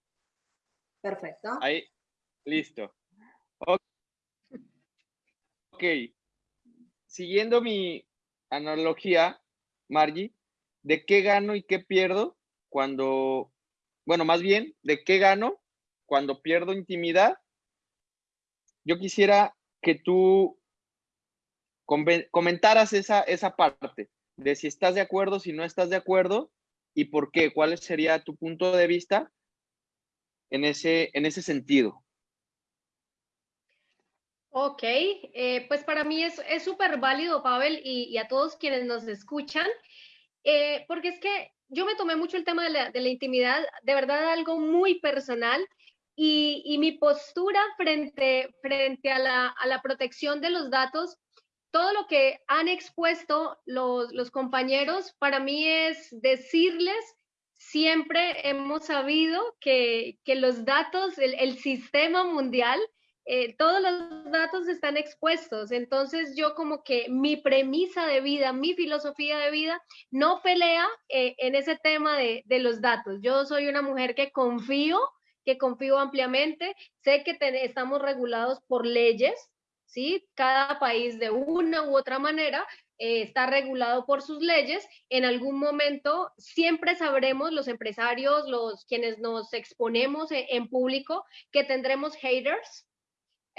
Perfecto. Ahí, listo. Ok. Ok. Siguiendo mi analogía, Margie, ¿de qué gano y qué pierdo cuando, bueno, más bien, ¿de qué gano cuando pierdo intimidad? Yo quisiera que tú comentaras esa, esa parte de si estás de acuerdo, si no estás de acuerdo y por qué, cuál sería tu punto de vista en ese, en ese sentido. Ok, eh, pues para mí es súper válido, Pavel, y a todos quienes nos escuchan, eh, porque es que yo me tomé mucho el tema de la, de la intimidad, de verdad algo muy personal, y, y mi postura frente, frente a, la, a la protección de los datos, todo lo que han expuesto los, los compañeros, para mí es decirles, siempre hemos sabido que, que los datos, el, el sistema mundial, eh, todos los datos están expuestos. Entonces yo como que mi premisa de vida, mi filosofía de vida, no pelea eh, en ese tema de, de, los datos. Yo soy una mujer que confío, que confío ampliamente. Sé que te, estamos regulados por leyes, ¿sí? Cada país de una u otra manera eh, está regulado por sus leyes. En algún momento siempre sabremos los empresarios, los quienes nos exponemos en, en público, que tendremos haters,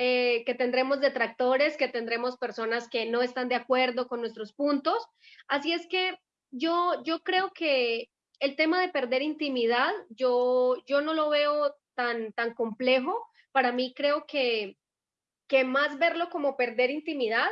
eh, que tendremos detractores, que tendremos personas que no están de acuerdo con nuestros puntos. Así es que yo, yo creo que el tema de perder intimidad, yo, yo no lo veo tan, tan complejo. Para mí creo que, que más verlo como perder intimidad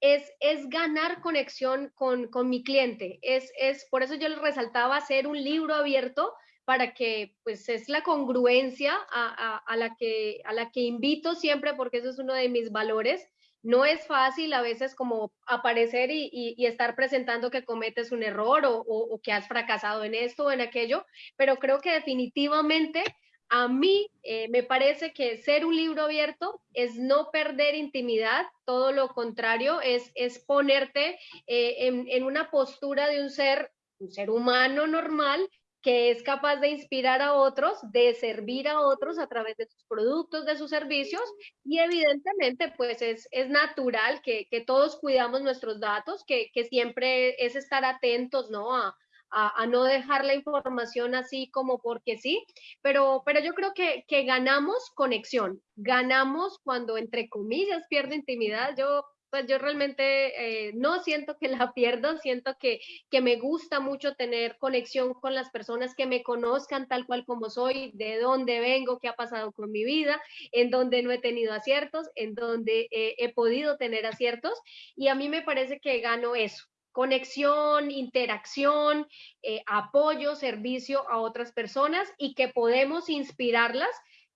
es, es ganar conexión con, con mi cliente. Es, es, por eso yo les resaltaba hacer un libro abierto para que pues es la congruencia a, la que, a la que invito siempre porque eso es uno de mis valores. No es fácil a veces como aparecer y, estar presentando que cometes un error o, que has fracasado en esto o en aquello, pero creo que definitivamente a mí eh, me parece que ser un libro abierto es no perder intimidad, todo lo contrario, es, es ponerte eh, en, en una postura de un ser, un ser humano normal que es capaz de inspirar a otros, de servir a otros a través de sus productos, de sus servicios, y evidentemente pues es, es natural que, que todos cuidamos nuestros datos, que, que siempre es estar atentos, ¿no? A, a, no dejar la información así como porque sí, pero, pero yo creo que, que ganamos conexión, ganamos cuando entre comillas pierde intimidad, yo pues yo realmente eh, no siento que la pierdo, siento que, que me gusta mucho tener conexión con las personas que me conozcan tal cual como soy, de dónde vengo, qué ha pasado con mi vida, en donde no he tenido aciertos, en donde eh, he podido tener aciertos y a mí me parece que gano eso, conexión, interacción, eh, apoyo, servicio a otras personas y que podemos inspirarlas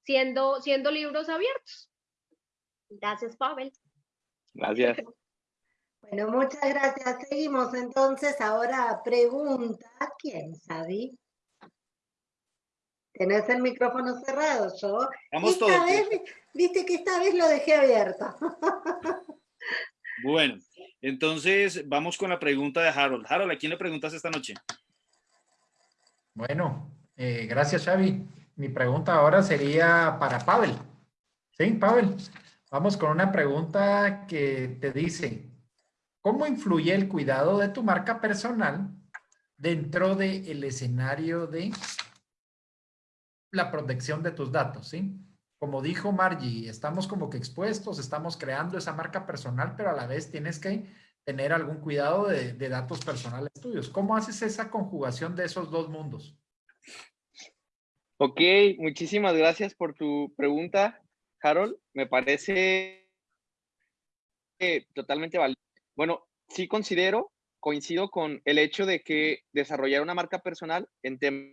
siendo, siendo libros abiertos. Gracias, Pavel. Gracias. Bueno, muchas gracias. Seguimos entonces. Ahora pregunta, ¿quién, Xavi? Tenés el micrófono cerrado, yo. Vamos esta todos. vez, viste que esta vez lo dejé abierto. Bueno, entonces vamos con la pregunta de Harold. Harold, ¿a quién le preguntas esta noche? Bueno, eh, gracias Xavi. Mi pregunta ahora sería para Pavel. ¿Sí, Pavel? Vamos con una pregunta que te dice, ¿cómo influye el cuidado de tu marca personal dentro del escenario de la protección de tus datos? ¿sí? Como dijo Margie, estamos como que expuestos, estamos creando esa marca personal, pero a la vez tienes que tener algún cuidado de, de datos personales tuyos. ¿Cómo haces esa conjugación de esos dos mundos? Ok, muchísimas gracias por tu pregunta. Harold, me parece totalmente válido. Bueno, sí considero, coincido con el hecho de que desarrollar una marca personal en temas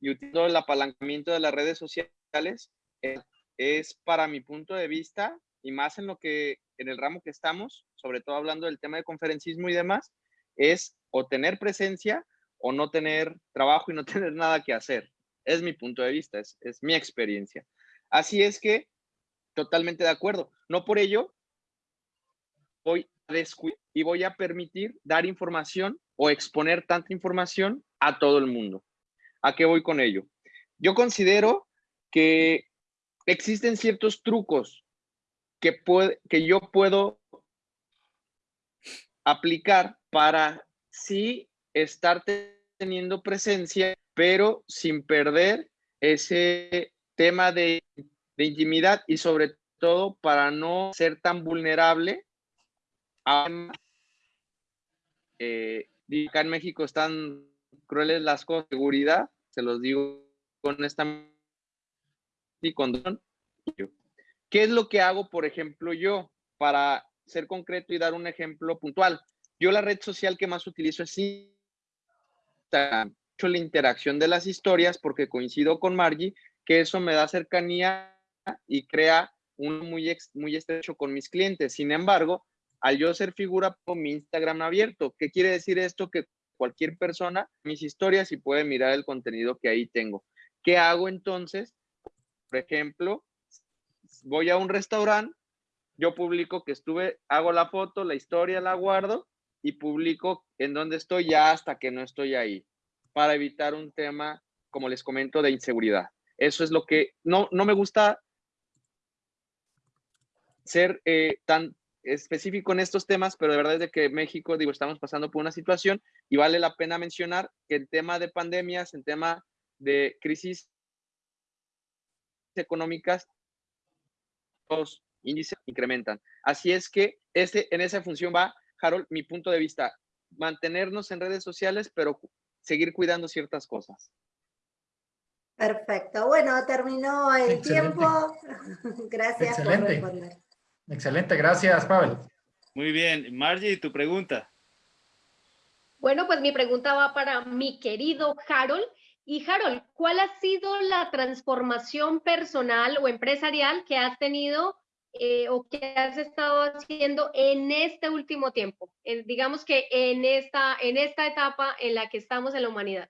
y utilizando el apalancamiento de las redes sociales, es, es para mi punto de vista, y más en lo que, en el ramo que estamos, sobre todo hablando del tema de conferencismo y demás, es o tener presencia o no tener trabajo y no tener nada que hacer. Es mi punto de vista, es, es mi experiencia. Así es que, totalmente de acuerdo. No por ello voy a descuidar y voy a permitir dar información o exponer tanta información a todo el mundo. ¿A qué voy con ello? Yo considero que existen ciertos trucos que, puede, que yo puedo aplicar para sí estar teniendo presencia, pero sin perder ese tema de, intimidad y sobre todo para no ser tan vulnerable a eh, acá en México están crueles las cosas de seguridad, se los digo honestamente y con ¿Qué es lo que hago, por ejemplo, yo para ser concreto y dar un ejemplo puntual? Yo la red social que más utilizo es Instagram. Hecho la interacción de las historias porque coincido con Margie que eso me da cercanía y crea un muy, muy estrecho con mis clientes. Sin embargo, al yo ser figura, con mi Instagram abierto. ¿Qué quiere decir esto? Que cualquier persona, mis historias y puede mirar el contenido que ahí tengo. ¿Qué hago entonces? Por ejemplo, voy a un restaurante, yo publico que estuve, hago la foto, la historia la guardo y publico en dónde estoy ya hasta que no estoy ahí, para evitar un tema, como les comento, de inseguridad. Eso es lo que no, no me gusta ser eh, tan específico en estos temas, pero de verdad es de que México, digo, estamos pasando por una situación y vale la pena mencionar que el tema de pandemias, el tema de crisis económicas, los índices incrementan. Así es que en esa función va, Harold, mi punto de vista, mantenernos en redes sociales, pero seguir cuidando ciertas cosas. Perfecto. Bueno, terminó el tiempo. Gracias por responder. Excelente, gracias, Pavel. Muy bien. Margie, tu pregunta. Bueno, pues mi pregunta va para mi querido Harold. Y Harold, ¿cuál ha sido la transformación personal o empresarial que has tenido eh, o que has estado haciendo en este último tiempo? digamos que en esta, en esta etapa en la que estamos en la humanidad.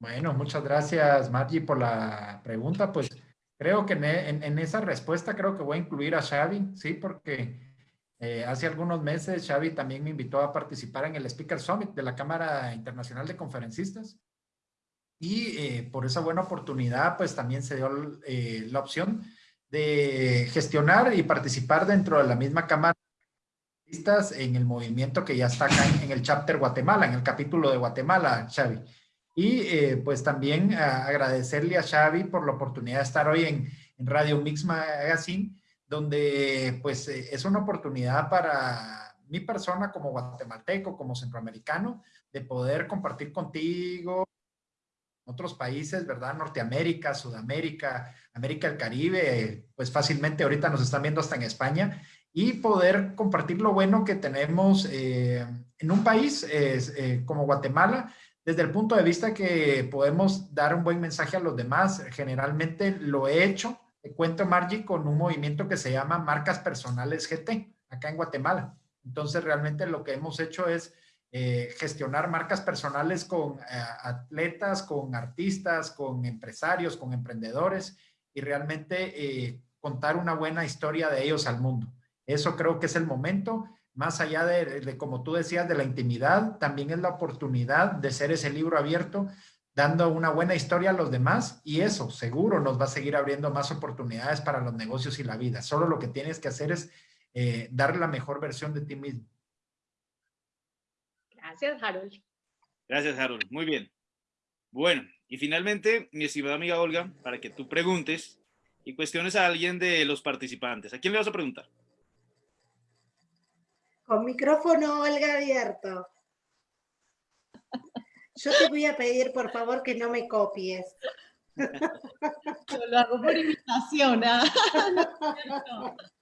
Bueno, muchas gracias, Margie, por la pregunta. Pues Creo que en, esa respuesta creo que voy a incluir a Xavi, ¿sí? Porque eh, hace algunos meses Xavi también me invitó a participar en el Speaker Summit de la Cámara Internacional de Conferencistas. Y eh, por esa buena oportunidad, pues también se dio eh, la opción de gestionar y participar dentro de la misma Cámara en el movimiento que ya está acá en, el chapter Guatemala, en el capítulo de Guatemala, Xavi. Y eh, pues también agradecerle a Xavi por la oportunidad de estar hoy en, Radio Mix Magazine, donde pues eh, es una oportunidad para mi persona como guatemalteco, como centroamericano, de poder compartir contigo otros países, ¿verdad? Norteamérica, Sudamérica, América del Caribe, pues fácilmente ahorita nos están viendo hasta en España, y poder compartir lo bueno que tenemos eh, en un país como Guatemala, desde el punto de vista que podemos dar un buen mensaje a los demás. Generalmente lo he hecho, te cuento Margie, con un movimiento que se llama Marcas Personales GT, acá en Guatemala. Entonces realmente lo que hemos hecho es eh, gestionar marcas personales con eh, atletas, con artistas, con empresarios, con emprendedores y realmente eh, contar una buena historia de ellos al mundo. Eso creo que es el momento más allá de, como tú decías, de la intimidad, también es la oportunidad de ser ese libro abierto, dando una buena historia a los demás y eso seguro nos va a seguir abriendo más oportunidades para los negocios y la vida. Solo lo que tienes que hacer es dar la mejor versión de ti mismo. Gracias, Harold. Gracias, Harold. Muy bien. Bueno, y finalmente, mi estimada amiga Olga, para que tú preguntes y cuestiones a alguien de los participantes. ¿A quién le vas a preguntar? Con micrófono, Olga, abierto. Yo te voy a pedir, por favor, que no me copies. Yo lo hago por invitación. ¿ah?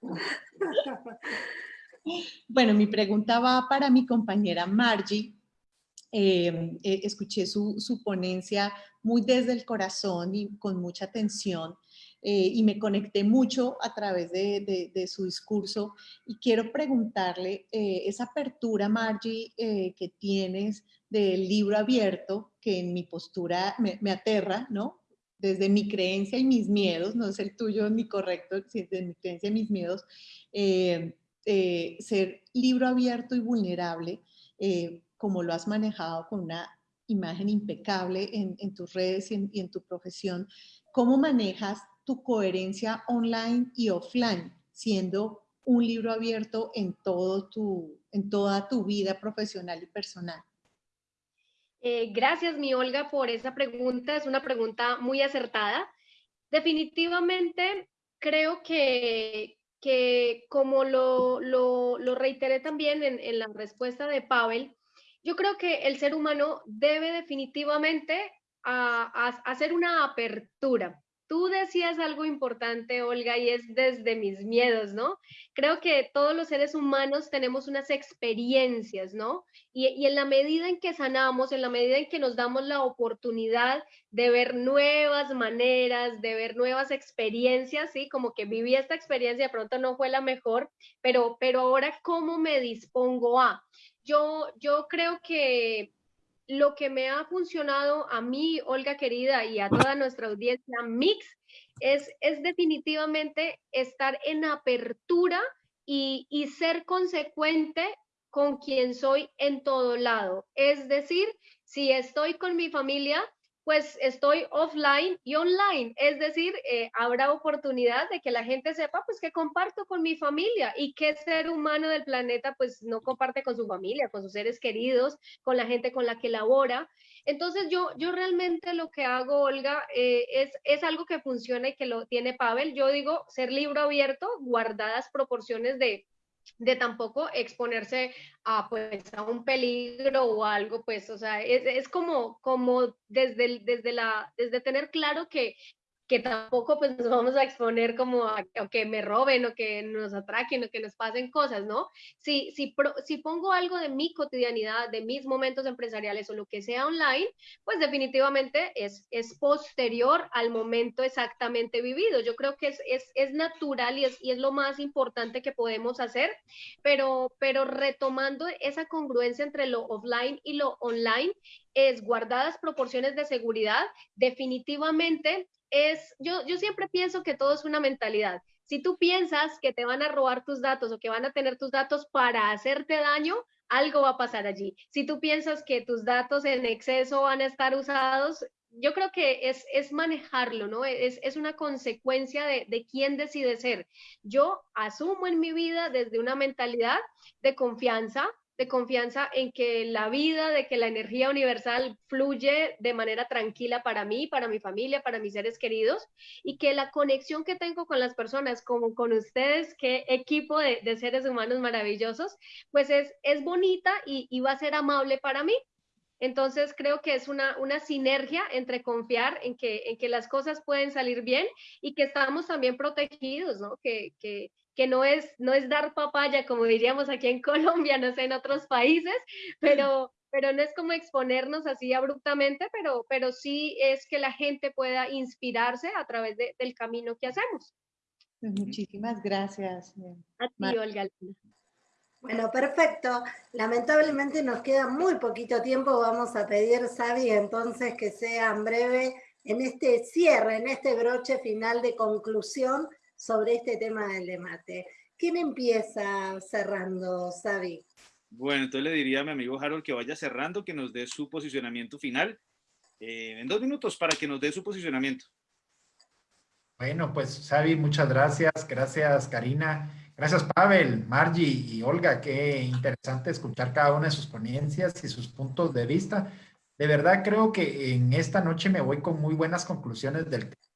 Bueno, mi pregunta va para mi compañera Margie. eh, eh, escuché su, su, ponencia muy desde el corazón y con mucha atención eh, y me conecté mucho a través de, su discurso y quiero preguntarle esa apertura, Margie, que tienes del libro abierto, que en mi postura me, me, aterra, ¿no? Desde mi creencia y mis miedos, no es el tuyo ni correcto, desde mi creencia y mis miedos, ser libro abierto y vulnerable como lo has manejado con una imagen impecable en, tus redes y en, tu profesión, ¿cómo manejas tu coherencia online y offline, siendo un libro abierto en, todo tu, en toda tu vida profesional y personal? Eh, gracias, mi Olga, por esa pregunta. Es una pregunta muy acertada. Definitivamente creo que, que como lo, lo, lo reiteré también en, en, la respuesta de Pavel, yo creo que el ser humano debe definitivamente hacer una apertura. Tú decías algo importante, Olga, y es desde mis miedos, ¿no? Creo que todos los seres humanos tenemos unas experiencias, ¿no? Y, en la medida en que sanamos, en la medida en que nos damos la oportunidad de ver nuevas maneras, de ver nuevas experiencias, ¿sí? Como que viví esta experiencia, de pronto no fue la mejor, pero, pero ahora, ¿cómo me dispongo a? yo, yo creo que lo que me ha funcionado a mí, Olga querida, y a toda nuestra audiencia mix, es, es definitivamente estar en apertura y, y ser consecuente con quien soy en todo lado. Es decir, si estoy con mi familia, pues estoy offline y online. Es decir, eh, habrá oportunidad de que la gente sepa pues que comparto con mi familia y qué ser humano del planeta pues no comparte con su familia, con sus seres queridos, con la gente con la que labora. Entonces yo, yo realmente lo que hago, Olga, eh, es, es algo que funciona y que lo tiene Pavel. Yo digo ser libro abierto, guardadas proporciones de de tampoco exponerse a pues a un peligro o algo pues o sea es, es como como desde desde la desde tener claro que que tampoco pues nos vamos a exponer como a, que me roben o que nos atraquen o que nos pasen cosas, ¿no? Si, si, si pongo algo de mi cotidianidad, de mis momentos empresariales o lo que sea online, pues definitivamente es, es posterior al momento exactamente vivido. Yo creo que es, es, es natural y es, y es lo más importante que podemos hacer, pero, pero retomando esa congruencia entre lo offline y lo online, es guardadas proporciones de seguridad, definitivamente es, yo, yo siempre pienso que todo es una mentalidad. Si tú piensas que te van a robar tus datos o que van a tener tus datos para hacerte daño, algo va a pasar allí. Si tú piensas que tus datos en exceso van a estar usados, yo creo que es, es manejarlo, ¿no? Es, es una consecuencia de, de, quién decide ser. Yo asumo en mi vida desde una mentalidad de confianza, de confianza en que la vida, de que la energía universal fluye de manera tranquila para mí, para mi familia, para mis seres queridos y que la conexión que tengo con las personas, como con ustedes, qué equipo de, seres humanos maravillosos, pues es, es bonita y, y va a ser amable para mí. Entonces creo que es una, una sinergia entre confiar en que, en que las cosas pueden salir bien y que estamos también protegidos, ¿no? Que, que, que no es, no es dar papaya, como diríamos aquí en Colombia, no sé, en otros países, pero, pero no es como exponernos así abruptamente, pero, pero sí es que la gente pueda inspirarse a través del camino que hacemos. Pues muchísimas gracias. A ti, Olga. Bueno, perfecto. Lamentablemente nos queda muy poquito tiempo. Vamos a pedir, Sabi, entonces que sean breve en este cierre, en este broche final de conclusión sobre este tema del debate. ¿Quién empieza cerrando, Sabi? Bueno, entonces le diría a mi amigo Harold que vaya cerrando, que nos dé su posicionamiento final. Eh, en dos minutos para que nos dé su posicionamiento. Bueno, pues Sabi, muchas gracias. Gracias, Karina. Gracias, Pavel, Margie y Olga. Qué interesante escuchar cada una de sus ponencias y sus puntos de vista. De verdad creo que en esta noche me voy con muy buenas conclusiones del tema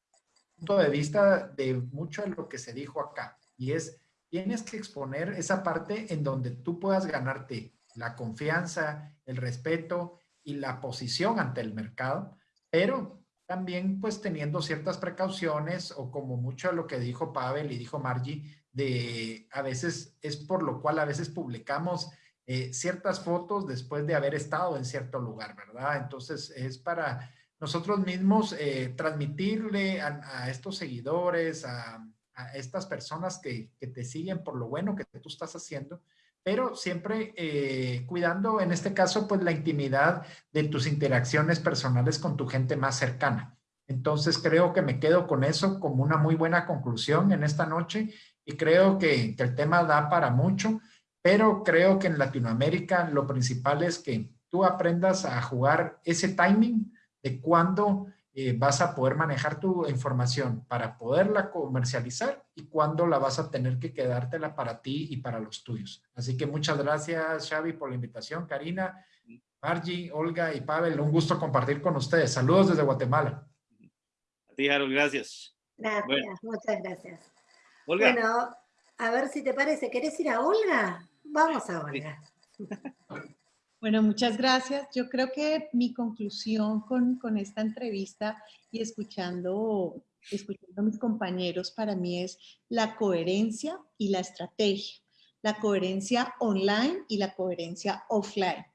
punto de vista de mucho de lo que se dijo acá, y es, tienes que exponer esa parte en donde tú puedas ganarte la confianza, el respeto y la posición ante el mercado, pero también pues teniendo ciertas precauciones o como mucho de lo que dijo Pavel y dijo Margie, de a veces es por lo cual a veces publicamos eh, ciertas fotos después de haber estado en cierto lugar, ¿verdad? Entonces es para nosotros mismos eh, transmitirle a, estos seguidores, a, estas personas que, te siguen por lo bueno que tú estás haciendo, pero siempre eh, cuidando, en este caso, pues la intimidad de tus interacciones personales con tu gente más cercana. Entonces creo que me quedo con eso como una muy buena conclusión en esta noche y creo que, que el tema da para mucho, pero creo que en Latinoamérica lo principal es que tú aprendas a jugar ese timing de cuándo eh, vas a poder manejar tu información para poderla comercializar y cuándo la vas a tener que quedártela para ti y para los tuyos. Así que muchas gracias, Xavi, por la invitación. Karina, Margie, Olga y Pavel, un gusto compartir con ustedes. Saludos desde Guatemala. A ti, Harold, gracias. Gracias, muchas gracias. Olga. Bueno, a ver si te parece, ¿querés ir a Olga? Vamos a Olga. Bueno, muchas gracias. Yo creo que mi conclusión con, con esta entrevista y escuchando, escuchando a mis compañeros para mí es la coherencia y la estrategia. La coherencia online y la coherencia offline.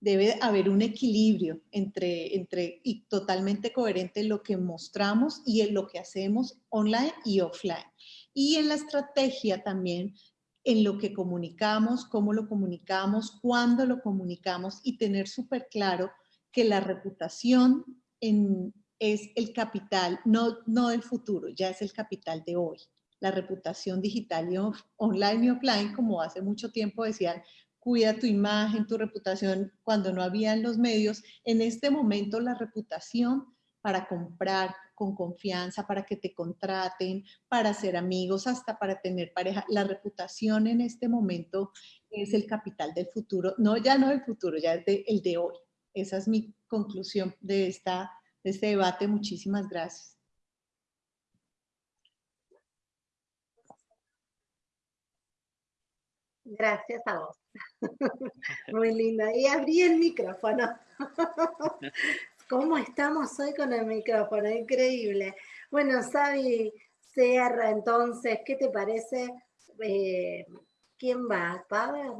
Debe haber un equilibrio entre, entre y totalmente coherente lo que mostramos y lo que hacemos online y offline. Y en la estrategia también en lo que comunicamos, cómo lo comunicamos, cuándo lo comunicamos y tener súper claro que la reputación es el capital, no, no del futuro, ya es el capital de hoy. La reputación digital y online y offline, como hace mucho tiempo decían, cuida tu imagen, tu reputación, cuando no habían los medios. En este momento la reputación para comprar, con confianza, para que te contraten, para ser amigos, hasta para tener pareja. La reputación en este momento es el capital del futuro, no ya no del futuro, ya es el de hoy. Esa es mi conclusión de, esta, de este debate. Muchísimas gracias. Gracias a vos. Muy linda. Y abrí el micrófono. ¿Cómo estamos hoy con el micrófono? Increíble. Bueno, Sabi cierra entonces, ¿qué te parece? Eh, ¿Quién va? ¿Pavel?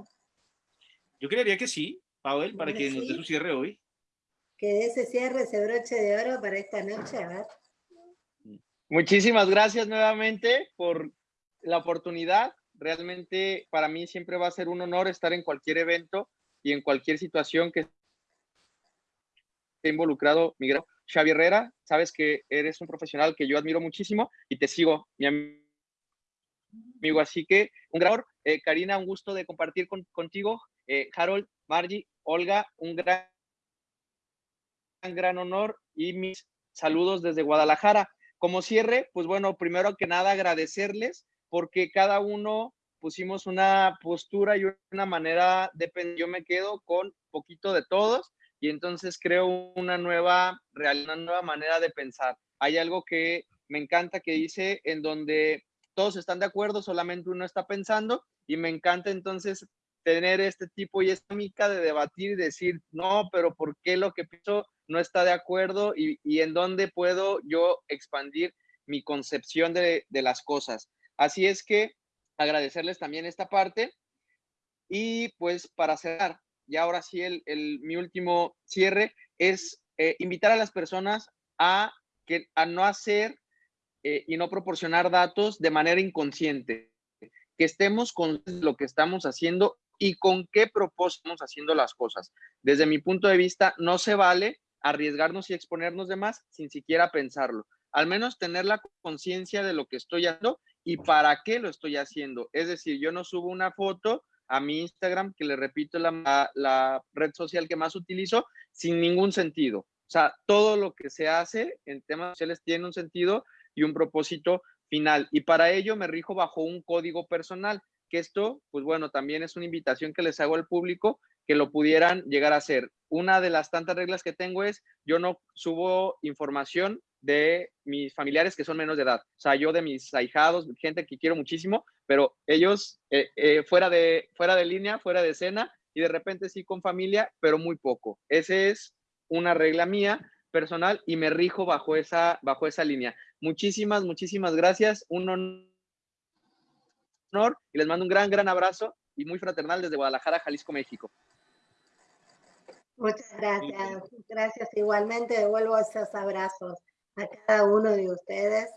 Yo creería que sí, Pavel, para que nos dé su cierre hoy. Que ese cierre, ese broche de oro para esta noche, a ver. Muchísimas gracias nuevamente por la oportunidad. Realmente para mí siempre va a ser un honor estar en cualquier evento y en cualquier situación que involucrado, Miguel. Xavi Herrera, sabes que eres un profesional que yo admiro muchísimo y te sigo, mi amigo. Así que un gran honor. Eh, Karina, un gusto de compartir contigo. Eh, Harold, Margie, Olga, un gran, gran honor y mis saludos desde Guadalajara. Como cierre, pues bueno, primero que nada agradecerles porque cada uno pusimos una postura y una manera de yo me quedo con poquito de todos y entonces creo una nueva, una nueva manera de pensar. Hay algo que me encanta que dice en donde todos están de acuerdo, solamente uno está pensando y me encanta entonces tener este tipo y esta mica de debatir y decir, no, pero ¿por qué lo que pienso no está de acuerdo y, en dónde puedo yo expandir mi concepción de, de las cosas? Así es que agradecerles también esta parte y pues para cerrar, y ahora sí el, mi último cierre, es eh, invitar a las personas a, que, a no hacer eh, y no proporcionar datos de manera inconsciente, que estemos con lo que estamos haciendo y con qué propósito estamos haciendo las cosas. Desde mi punto de vista, no se vale arriesgarnos y exponernos de más sin siquiera pensarlo. Al menos tener la conciencia de lo que estoy haciendo y para qué lo estoy haciendo. Es decir, yo no subo una foto a mi Instagram, que le repito, la, red social que más utilizo, sin ningún sentido. O sea, todo lo que se hace en temas sociales tiene un sentido y un propósito final. Y para ello me rijo bajo un código personal, que esto, pues bueno, también es una invitación que les hago al público que lo pudieran llegar a hacer. Una de las tantas reglas que tengo es, yo no subo información de mis familiares que son menos de edad. O sea, yo de mis ahijados, gente que quiero muchísimo, pero ellos eh, eh, fuera, de, fuera de línea, fuera de escena, y de repente sí con familia, pero muy poco. Esa es una regla mía personal y me rijo bajo esa, bajo esa línea. Muchísimas, muchísimas gracias. Un honor y les mando un gran, gran abrazo y muy fraternal desde Guadalajara, Jalisco, México. Muchas gracias. Gracias igualmente. Devuelvo esos abrazos a cada uno de ustedes.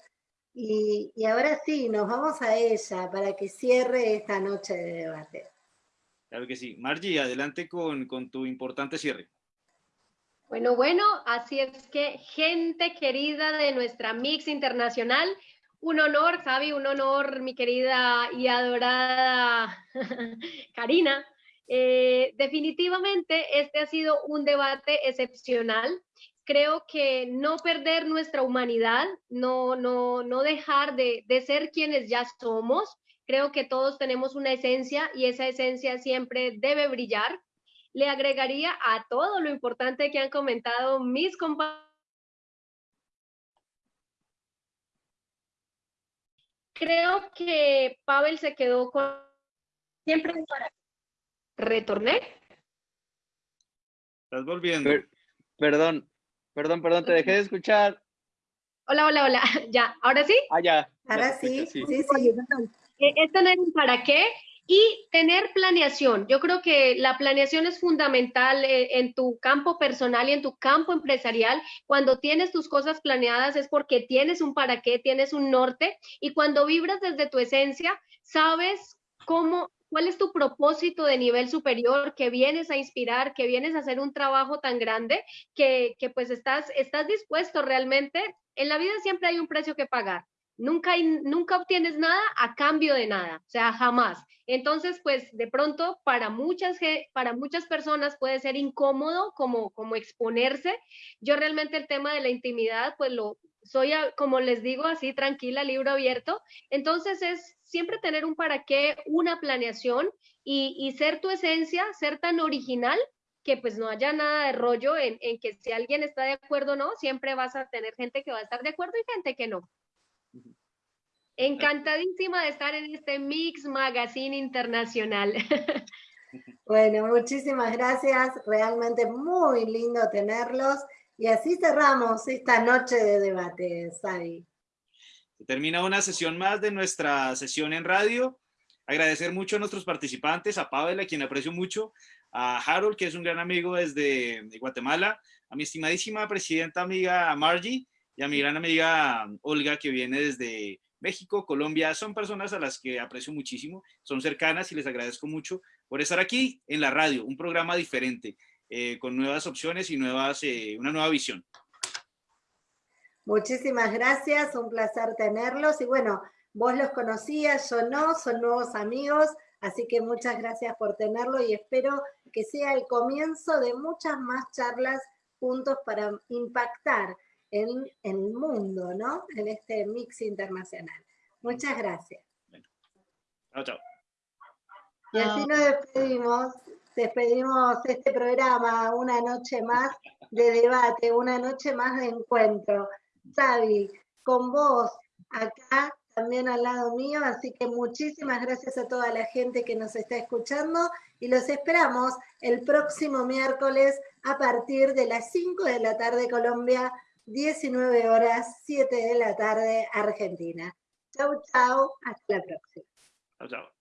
Y, y, ahora sí, nos vamos a ella para que cierre esta noche de debate. Claro que sí. Margie, adelante con, con tu importante cierre. Bueno, bueno, así es que gente querida de nuestra Mix Internacional, un honor, Xavi, un honor, mi querida y adorada Karina. Eh, definitivamente este ha sido un debate excepcional. Creo que no perder nuestra humanidad, no, no, no dejar de, de ser quienes ya somos. Creo que todos tenemos una esencia y esa esencia siempre debe brillar le agregaría a todo lo importante que han comentado mis compañeros. Creo que Pavel se quedó con... Siempre para... ¿Retorné? Estás volviendo. perdón, perdón, perdón, te dejé de escuchar. Hola, hola, hola. ¿Ya? ¿Ahora sí? Ah, ya. Ahora sí, sí, sí. sí. Es tener un para qué y tener planeación. Yo creo que la planeación es fundamental eh, en tu campo personal y en tu campo empresarial. Cuando tienes tus cosas planeadas es porque tienes un para qué, tienes un norte y cuando vibras desde tu esencia, sabes cómo cuál es tu propósito de nivel superior, que vienes a inspirar, que vienes a hacer un trabajo tan grande, que, que pues estás, estás dispueto realmente. En la vida siempre hay un precio que pagar nunca, nunca obtienes nada a cambio de nada, o sea, jamás. Entonces, pues de pronto para muchas, para muchas personas puede ser incómodo como, como exponerse. Yo realmente el tema de la intimidad, pues lo soy, como les digo, así tranquila, libro abierto. Entonces es siempre tener un para qué, una planeación y, y ser tu esencia, ser tan original que pues no haya nada de rollo en, en que si alguien está de acuerdo o no, siempre vas a tener gente que va a estar de acuerdo y gente que no. Encantadísima de estar en este Mix Magazine Internacional. Bueno, muchísimas gracias. Realmente muy lindo tenerlos. Y así cerramos esta noche de debate, Sari. Termina una sesión más de nuestra sesión en radio. Agradecer mucho a nuestros participantes, a Pavel, a quien aprecio mucho, a Harold, que es un gran amigo desde Guatemala, a mi estimadísima presidenta amiga Margie y a mi gran amiga Olga, que viene desde México, Colombia, son personas a las que aprecio muchísimo, son cercanas y les agradezco mucho por estar aquí en la radio, un programa diferente, eh, con nuevas opciones y nuevas, eh, una nueva visión. Muchísimas gracias, un placer tenerlos y bueno, vos los conocías, yo no, son nuevos amigos, así que muchas gracias por tenerlo y espero que sea el comienzo de muchas más charlas juntos para impactar en, el mundo, ¿no? En este mix internacional. Muchas gracias. Chao, chao. Y así nos despedimos, despedimos este programa, una noche más de debate, una noche más de encuentro. Xavi, con vos acá también al lado mío, así que muchísimas gracias a toda la gente que nos está escuchando y los esperamos el próximo miércoles a partir de las 5 de la tarde Colombia, 19 horas, 7 de la tarde, Argentina. Chau, chau, hasta la próxima. Chau, chau.